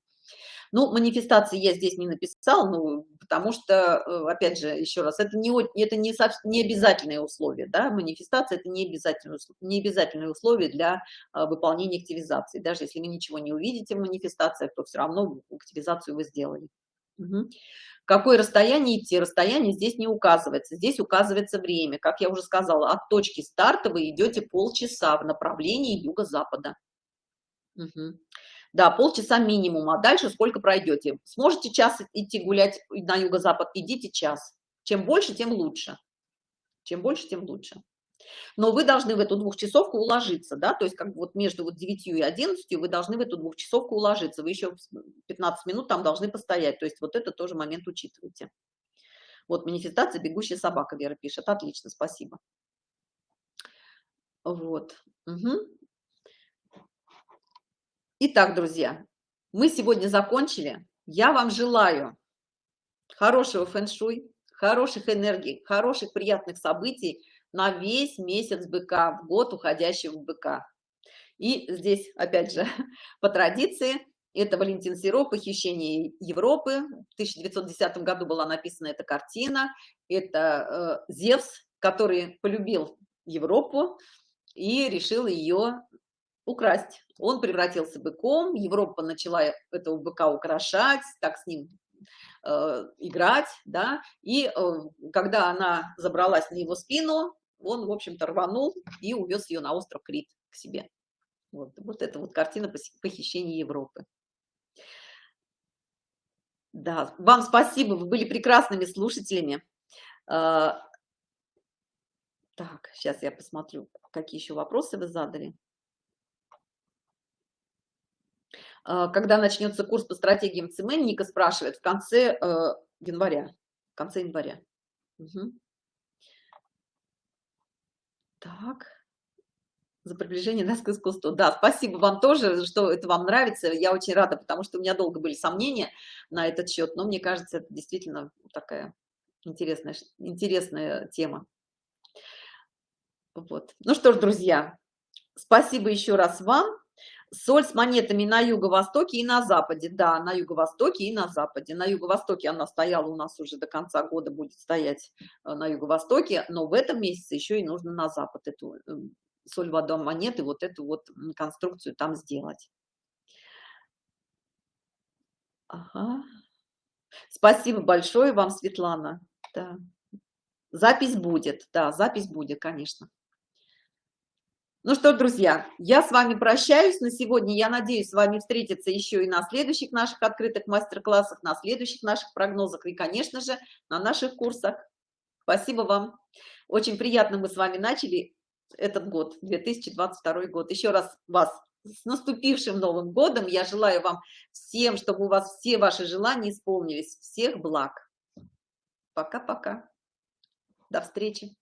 Ну, манифестации я здесь не написал, ну, потому что, э, опять же, еще раз, это не, это не, не обязательное условие, да, манифестация – это не обязательное, не обязательное условие для а, выполнения активизации. Даже если вы ничего не увидите в манифестациях, то все равно активизацию вы сделали. Угу. Какое расстояние идти? Расстояние здесь не указывается. Здесь указывается время. Как я уже сказала, от точки старта вы идете полчаса в направлении юго-запада. Угу. Да, полчаса минимум, а дальше сколько пройдете. Сможете час идти гулять на юго-запад, идите час. Чем больше, тем лучше. Чем больше, тем лучше. Но вы должны в эту двухчасовку уложиться, да, то есть как бы вот между вот 9 и 11 вы должны в эту двухчасовку уложиться, вы еще 15 минут там должны постоять, то есть вот это тоже момент учитывайте. Вот манифестация «Бегущая собака» Вера пишет, отлично, спасибо. Вот. Угу. Итак, друзья, мы сегодня закончили. Я вам желаю хорошего фэн-шуй, хороших энергий, хороших приятных событий на весь месяц быка, в год уходящего быка. И здесь, опять же, по традиции, это Валентин Серов «Похищение Европы». В 1910 году была написана эта картина. Это э, Зевс, который полюбил Европу и решил ее украсть. Он превратился быком, Европа начала этого быка украшать, так с ним э, играть, да, и э, когда она забралась на его спину, он, в общем-то, рванул и увез ее на остров Крит к себе. Вот, вот это вот картина похищения Европы. Да, вам спасибо, вы были прекрасными слушателями. Э, так, сейчас я посмотрю, какие еще вопросы вы задали. А, когда начнется курс по стратегиям ЦМ, Ника спрашивает, в конце э, января. В конце января. Угу. Так. За приближение нас к искусству. Да, спасибо вам тоже, что это вам нравится. Я очень рада, потому что у меня долго были сомнения на этот счет, но мне кажется, это действительно такая интересная, интересная тема. Вот. Ну что ж, друзья, спасибо еще раз вам. Соль с монетами на юго-востоке и на западе. Да, на юго-востоке и на западе. На юго-востоке она стояла у нас уже до конца года, будет стоять э, на юго-востоке, но в этом месяце еще и нужно на запад эту э, соль, вода, монеты, вот эту вот конструкцию там сделать. Ага. Спасибо большое вам, Светлана. Да. Запись будет, да, запись будет, конечно. Ну что, друзья, я с вами прощаюсь на сегодня. Я надеюсь с вами встретиться еще и на следующих наших открытых мастер-классах, на следующих наших прогнозах и, конечно же, на наших курсах. Спасибо вам. Очень приятно мы с вами начали этот год, 2022 год. Еще раз вас с наступившим Новым годом. Я желаю вам всем, чтобы у вас все ваши желания исполнились. Всех благ. Пока-пока. До встречи.